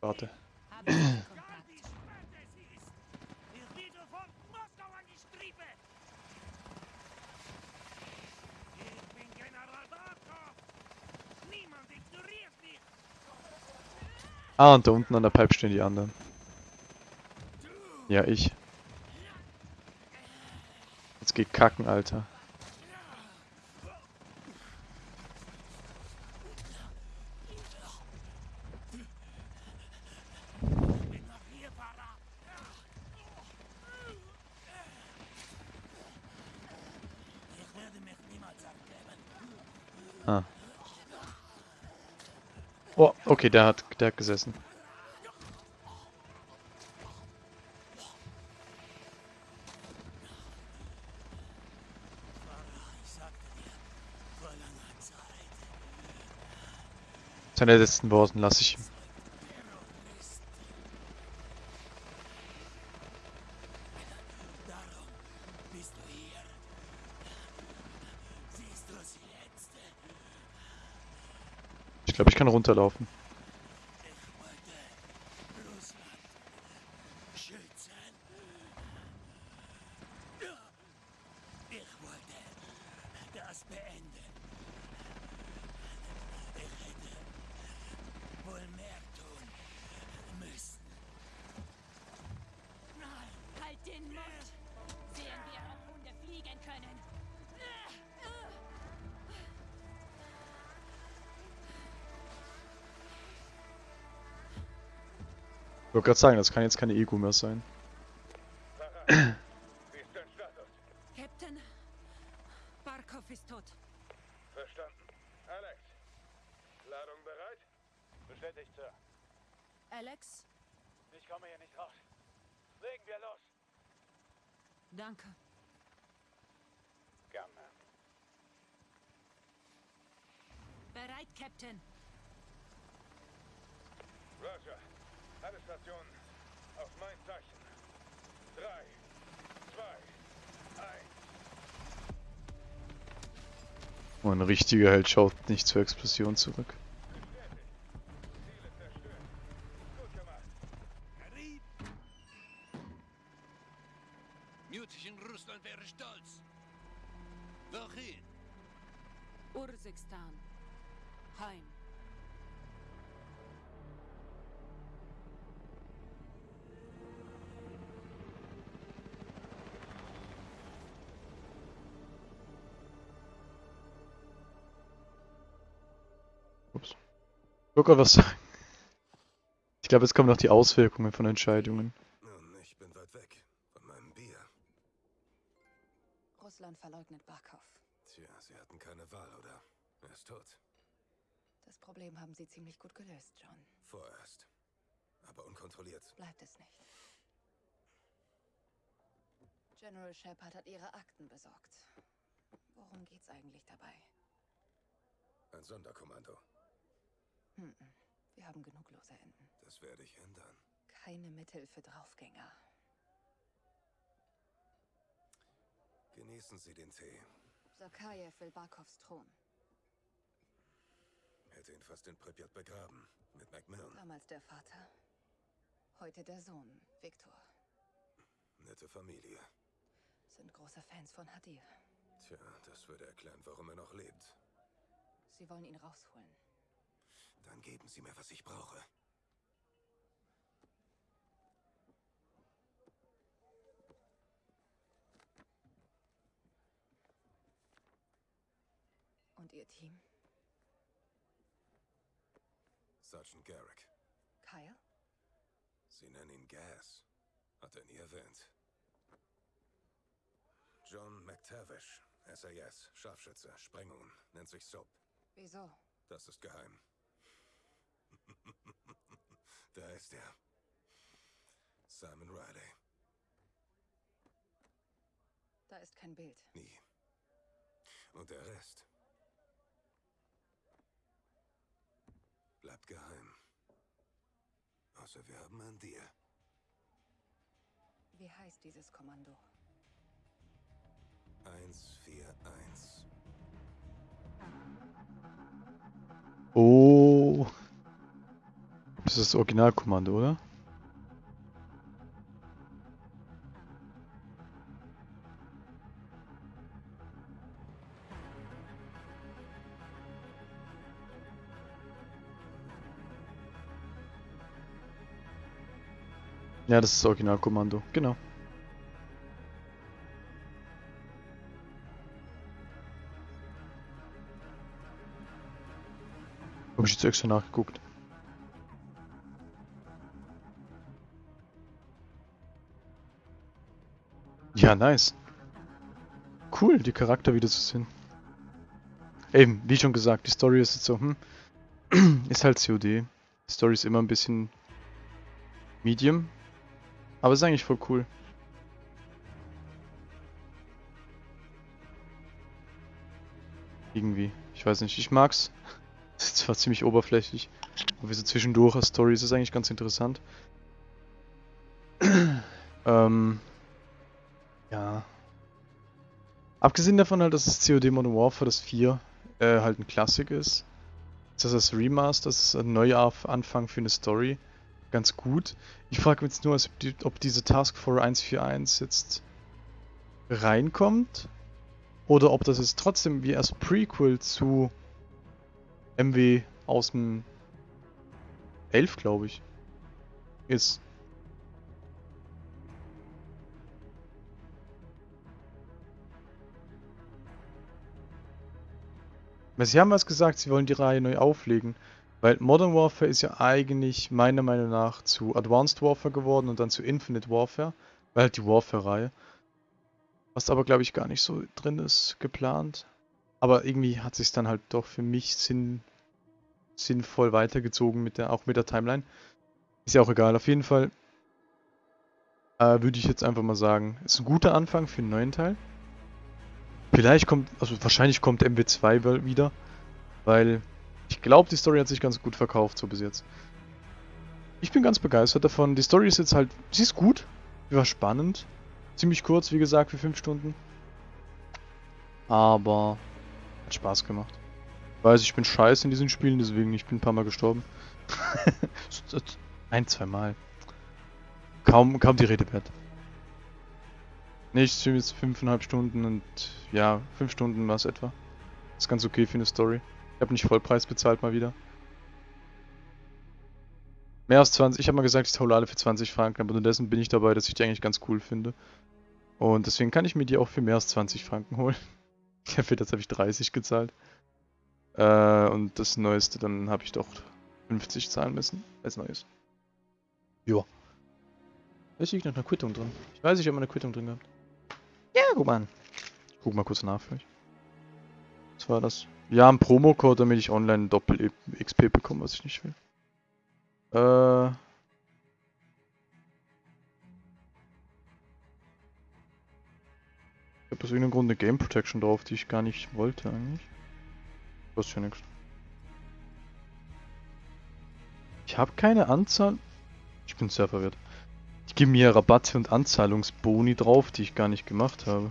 Warte. Ah, und da unten an der Pipe stehen die anderen. Ja, ich. Jetzt geht kacken, Alter. Ah. Oh, okay, der hat, der hat gesessen. Seine letzten Worten lasse ich? Ich glaube, ich kann runterlaufen. Wollte gerade sagen, das kann jetzt keine Ego mehr sein. Wie ist dein Status? Captain, Barkov ist tot. Verstanden. Alex, Ladung bereit? Bestätigt, Sir. Alex, Ich komme hier nicht raus. Legen wir los. danke. Gerne. Bereit, Captain. Roger. Alle Stationen auf mein Zeichen. Drei, zwei, eins. Ein richtiger Held schaut nicht zur Explosion zurück. Gerade was sagen. Ich glaube, jetzt kommen noch die Auswirkungen von Entscheidungen. Nun, ich bin weit weg von meinem Bier. Russland verleugnet Barkov. Tja, sie hatten keine Wahl, oder? Er ist tot. Das Problem haben sie ziemlich gut gelöst, John. Vorerst. Aber unkontrolliert. Bleibt es nicht. General Shepard hat ihre Akten besorgt. Worum geht's eigentlich dabei? Ein Sonderkommando. Hm, wir haben genug lose Enden. Das werde ich ändern. Keine Mittel für Draufgänger. Genießen Sie den Tee. Sakajew will Barkovs Thron. Hätte ihn fast in Pripyat begraben. Mit Macmillan. Damals der Vater. Heute der Sohn, Viktor. Nette Familie. Sind große Fans von Hadir. Tja, das würde erklären, warum er noch lebt. Sie wollen ihn rausholen. Dann geben Sie mir, was ich brauche. Und ihr Team? Sergeant Garrick. Kyle? Sie nennen ihn Gas. Hat er nie erwähnt. John McTavish. SAS. Scharfschütze. Sprengungen. Nennt sich SOAP. Wieso? Das ist geheim. Da ist er. Simon Riley. Da ist kein Bild. Nie. Und der Rest? Bleibt geheim. Außer wir haben einen Deal. Wie heißt dieses Kommando? 141. Oh. Das ist das Originalkommando, oder? Ja, das ist das Originalkommando, genau. Hab ich jetzt extra nachgeguckt. Ja, nice. Cool, die Charakter wieder zu sehen. eben, wie schon gesagt, die Story ist jetzt so, hm, ist halt COD. Die Story ist immer ein bisschen medium, aber ist eigentlich voll cool. Irgendwie, ich weiß nicht, ich mag's. Das ist zwar ziemlich oberflächlich, aber so zwischendurch als Story ist es eigentlich ganz interessant. ähm, ja. Abgesehen davon halt, dass das COD Modern Warfare, das 4, äh, halt ein Klassik ist. Das ist das Remaster, das ist ein Neuanfang für eine Story. Ganz gut. Ich frage mich jetzt nur, ob, die, ob diese Task Force 141 jetzt reinkommt. Oder ob das jetzt trotzdem wie als Prequel zu MW aus dem 11, glaube ich, ist. Sie haben was gesagt, sie wollen die Reihe neu auflegen. Weil Modern Warfare ist ja eigentlich meiner Meinung nach zu Advanced Warfare geworden und dann zu Infinite Warfare. Weil halt die Warfare-Reihe. Was aber glaube ich gar nicht so drin ist, geplant. Aber irgendwie hat sich dann halt doch für mich sinn, sinnvoll weitergezogen, mit der, auch mit der Timeline. Ist ja auch egal, auf jeden Fall äh, würde ich jetzt einfach mal sagen, ist ein guter Anfang für einen neuen Teil. Vielleicht kommt, also wahrscheinlich kommt MW2 wieder, weil ich glaube, die Story hat sich ganz gut verkauft, so bis jetzt. Ich bin ganz begeistert davon. Die Story ist jetzt halt, sie ist gut, sie war spannend. Ziemlich kurz, wie gesagt, für 5 Stunden. Aber hat Spaß gemacht. Ich weiß, ich bin scheiße in diesen Spielen, deswegen ich bin ein paar Mal gestorben. ein, zwei Mal. Kaum, kaum die Rede wert. Nicht jetzt fünfeinhalb Stunden und ja, fünf Stunden war es etwa. ist ganz okay für eine Story. Ich habe nicht Vollpreis bezahlt mal wieder. Mehr als 20. Ich habe mal gesagt, ich hole alle für 20 Franken, aber unterdessen bin ich dabei, dass ich die eigentlich ganz cool finde. Und deswegen kann ich mir die auch für mehr als 20 Franken holen. Für das habe ich 30 gezahlt. Äh, und das Neueste, dann habe ich doch 50 zahlen müssen, als Neues. Joa. Da liegt noch eine Quittung drin. Ich weiß, ich habe eine Quittung drin gehabt. Guck mal an. Guck mal kurz nach für euch. Was war das? Ja, ein Promocode, damit ich online Doppel-XP bekomme, was ich nicht will. Äh... Ich habe aus irgendeinem Grund eine Game Protection drauf, die ich gar nicht wollte eigentlich. Das ja nichts. Ich habe keine Anzahl... Ich bin sehr verwirrt. Geben mir Rabatte und Anzahlungsboni drauf, die ich gar nicht gemacht habe.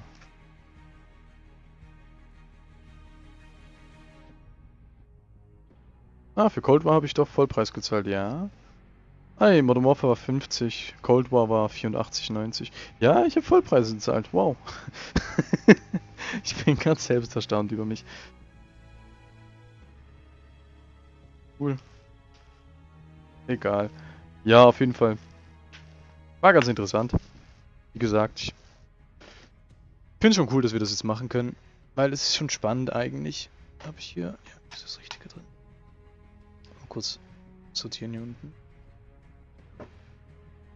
Ah, für Cold War habe ich doch Vollpreis gezahlt, ja. Hey, Modern Warfare war 50, Cold War war 84,90. Ja, ich habe Vollpreise gezahlt, wow. ich bin ganz selbst erstaunt über mich. Cool. Egal. Ja, auf jeden Fall. War ganz interessant. Wie gesagt, ich finde schon cool, dass wir das jetzt machen können. Weil es ist schon spannend eigentlich. Habe ich hier... Ja, ist das Richtige drin? Mal kurz sortieren hier unten.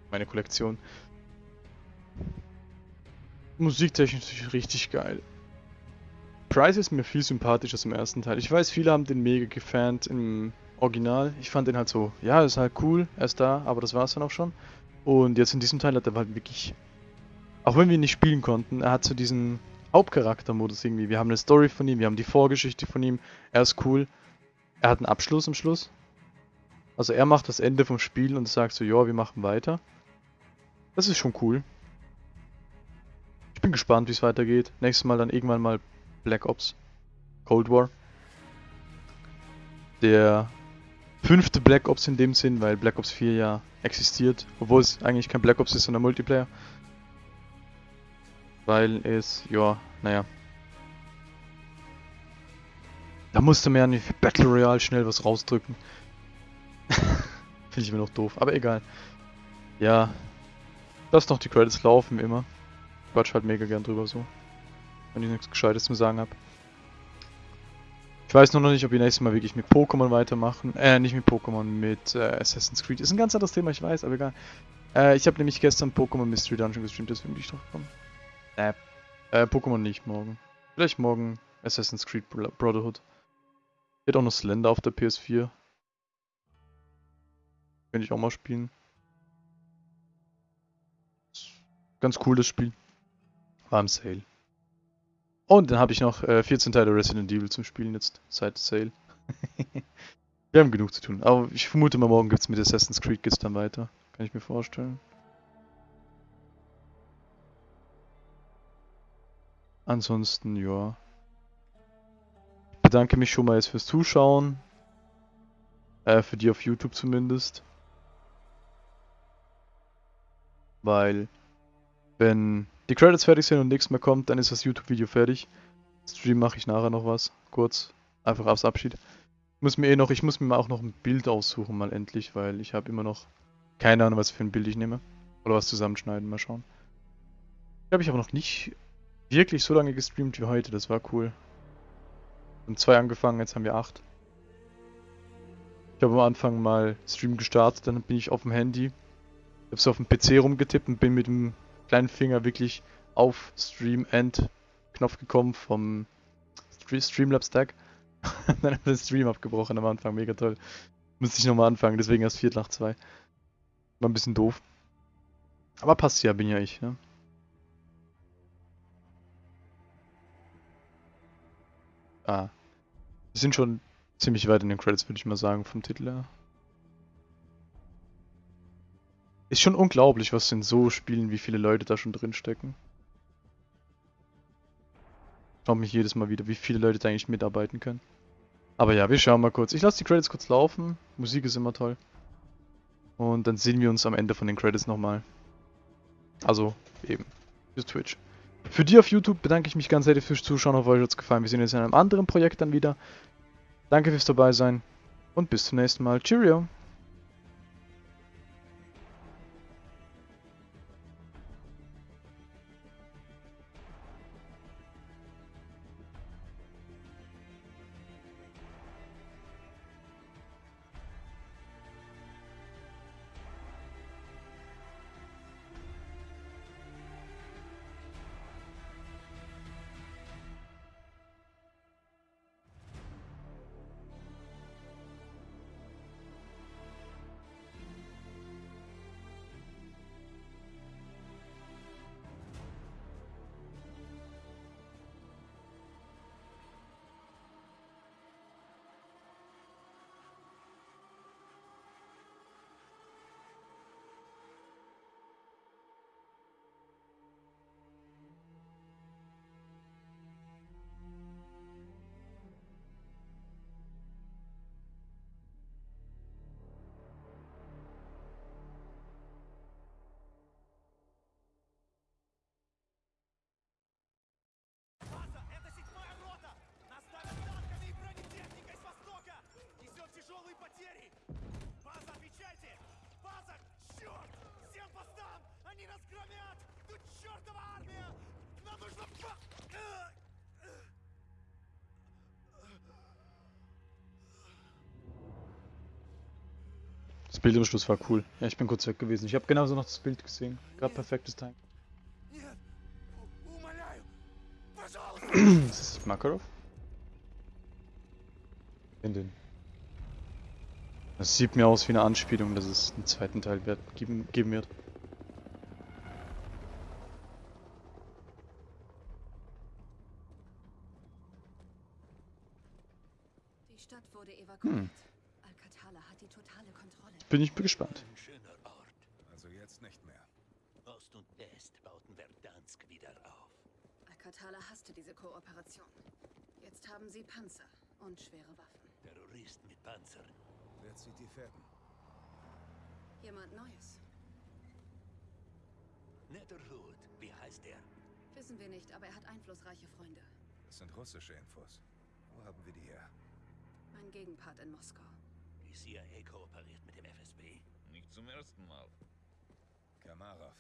Meine Kollektion. Musiktechnisch richtig geil. Price ist mir viel sympathischer im ersten Teil. Ich weiß, viele haben den mega gefannt im Original. Ich fand den halt so, ja, ist halt cool, er ist da, aber das war es dann auch schon. Und jetzt in diesem Teil hat er halt wirklich, auch wenn wir ihn nicht spielen konnten, er hat so diesen Hauptcharaktermodus irgendwie. Wir haben eine Story von ihm, wir haben die Vorgeschichte von ihm, er ist cool. Er hat einen Abschluss am Schluss. Also er macht das Ende vom Spiel und sagt so, ja, wir machen weiter. Das ist schon cool. Ich bin gespannt, wie es weitergeht. Nächstes Mal dann irgendwann mal Black Ops. Cold War. Der fünfte Black Ops in dem Sinn, weil Black Ops 4 ja existiert. Obwohl es eigentlich kein Black Ops ist, sondern Multiplayer. Weil es, ja, naja. Da musste man ja nicht Battle Royale schnell was rausdrücken. Finde ich immer noch doof, aber egal. Ja, Lass noch die Credits laufen, immer. Quatsch halt mega gern drüber so. Wenn ich nichts Gescheites zu sagen habe. Ich weiß nur noch nicht, ob wir nächstes Mal wirklich mit Pokémon weitermachen. Äh, nicht mit Pokémon, mit äh, Assassin's Creed. Ist ein ganz anderes Thema, ich weiß, aber egal. Äh, ich habe nämlich gestern Pokémon Mystery Dungeon gestreamt, deswegen bin ich drauf gekommen. Äh, äh, Pokémon nicht morgen. Vielleicht morgen Assassin's Creed Bro- Brotherhood. Hier hat auch noch Slender auf der PS4. Könnte ich auch mal spielen. Ganz cooles Spiel. War im Sale. Und dann habe ich noch äh, 14 Teile Resident Evil zum Spielen jetzt, seit Sale. Wir haben genug zu tun. Aber ich vermute mal, morgen gibt es mit Assassin's Creed geht's dann weiter. Kann ich mir vorstellen. Ansonsten, ja. Ich bedanke mich schon mal jetzt fürs Zuschauen. Äh, für die auf YouTube zumindest. Weil, wenn die Credits fertig sind und nichts mehr kommt, dann ist das YouTube-Video fertig. Stream mache ich nachher noch was. Kurz. Einfach als Abschied. Muss mir eh noch, ich muss mir auch noch ein Bild aussuchen, mal endlich, weil ich habe immer noch keine Ahnung, was für ein Bild ich nehme. Oder was zusammenschneiden, mal schauen. Ich glaube, ich habe noch nicht wirklich so lange gestreamt wie heute, das war cool. Um zwei angefangen, jetzt haben wir acht. Ich habe am Anfang mal Stream gestartet, dann bin ich auf dem Handy, ich habe so auf dem PC rumgetippt und bin mit dem kleinen Finger wirklich auf Stream End Knopf gekommen vom Stre- Streamlabs Stack. dann hat der Stream abgebrochen am Anfang, mega toll. Müsste ich nochmal anfangen, deswegen erst Viertel nach zwei. War ein bisschen doof. Aber passt ja, bin ja ich, ne? Ah. Wir sind schon ziemlich weit in den Credits, würde ich mal sagen, vom Titel her. Ist schon unglaublich, was in so Spielen, wie viele Leute da schon drin stecken. Schaut mich jedes Mal wieder, wie viele Leute da eigentlich mitarbeiten können. Aber ja, wir schauen mal kurz. Ich lasse die Credits kurz laufen. Musik ist immer toll. Und dann sehen wir uns am Ende von den Credits nochmal. Also, eben. Für Twitch. Für die auf YouTube bedanke ich mich ganz herzlich fürs Zuschauen. Hoffe, euch hat es gefallen. Wir sehen uns in einem anderen Projekt dann wieder. Danke fürs dabei sein. Und bis zum nächsten Mal. Cheerio. Bild im Schluss war cool. Ja, ich bin kurz weg gewesen. Ich habe genauso noch das Bild gesehen. Gerade perfektes Time. Ist das Makarov? In den. Das sieht mir aus wie eine Anspielung, dass es einen zweiten Teil wird, geben, geben wird. Die Stadt wurde evakuiert. Hm. Bin ich gespannt. Ein schöner Ort. Also jetzt nicht mehr. Ost und West bauten Verdansk wieder auf. Alcatala hasste diese Kooperation. Jetzt haben sie Panzer und schwere Waffen. Terroristen mit Panzern. Wer zieht die Fäden? Jemand Neues. Netherhood, wie heißt er? Wissen wir nicht, aber er hat einflussreiche Freunde. Das sind russische Infos. Wo haben wir die her? Mein Gegenpart in Moskau. Die CIA kooperiert mit dem FSB. Nicht zum ersten Mal. Kamarov.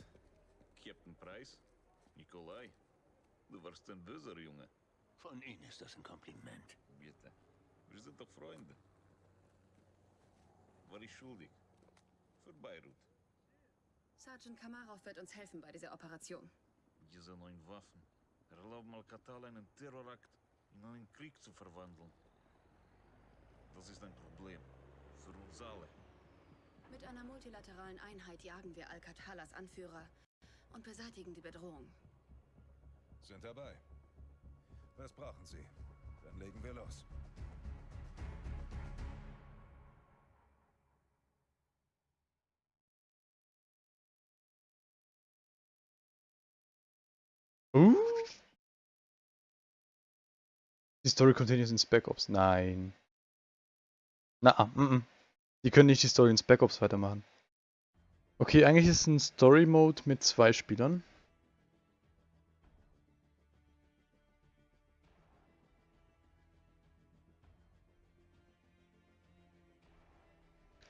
Captain Price? Nikolai? Du warst ein böser Junge. Von Ihnen ist das ein Kompliment. Bitte. Wir sind doch Freunde. War ich schuldig? Für Beirut. Sergeant Kamarov wird uns helfen bei dieser Operation. Diese neuen Waffen erlauben Alcatal einen Terrorakt in einen Krieg zu verwandeln. Das ist ein Problem. Alle. Mit einer multilateralen Einheit jagen wir Alcatalas Anführer und beseitigen die Bedrohung. Sind dabei. Was brauchen Sie? Dann legen wir los. Uh. Die Story continues in Spec Ops. Nein. Na, ah, mm, mm. Die können nicht die Story in Spec Ops weitermachen. Okay, eigentlich ist es ein Story Mode mit zwei Spielern.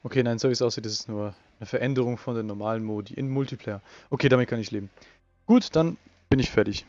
Okay, nein, so wie es aussieht, ist es nur eine Veränderung von den normalen Modi in Multiplayer. Okay, damit kann ich leben. Gut, dann bin ich fertig.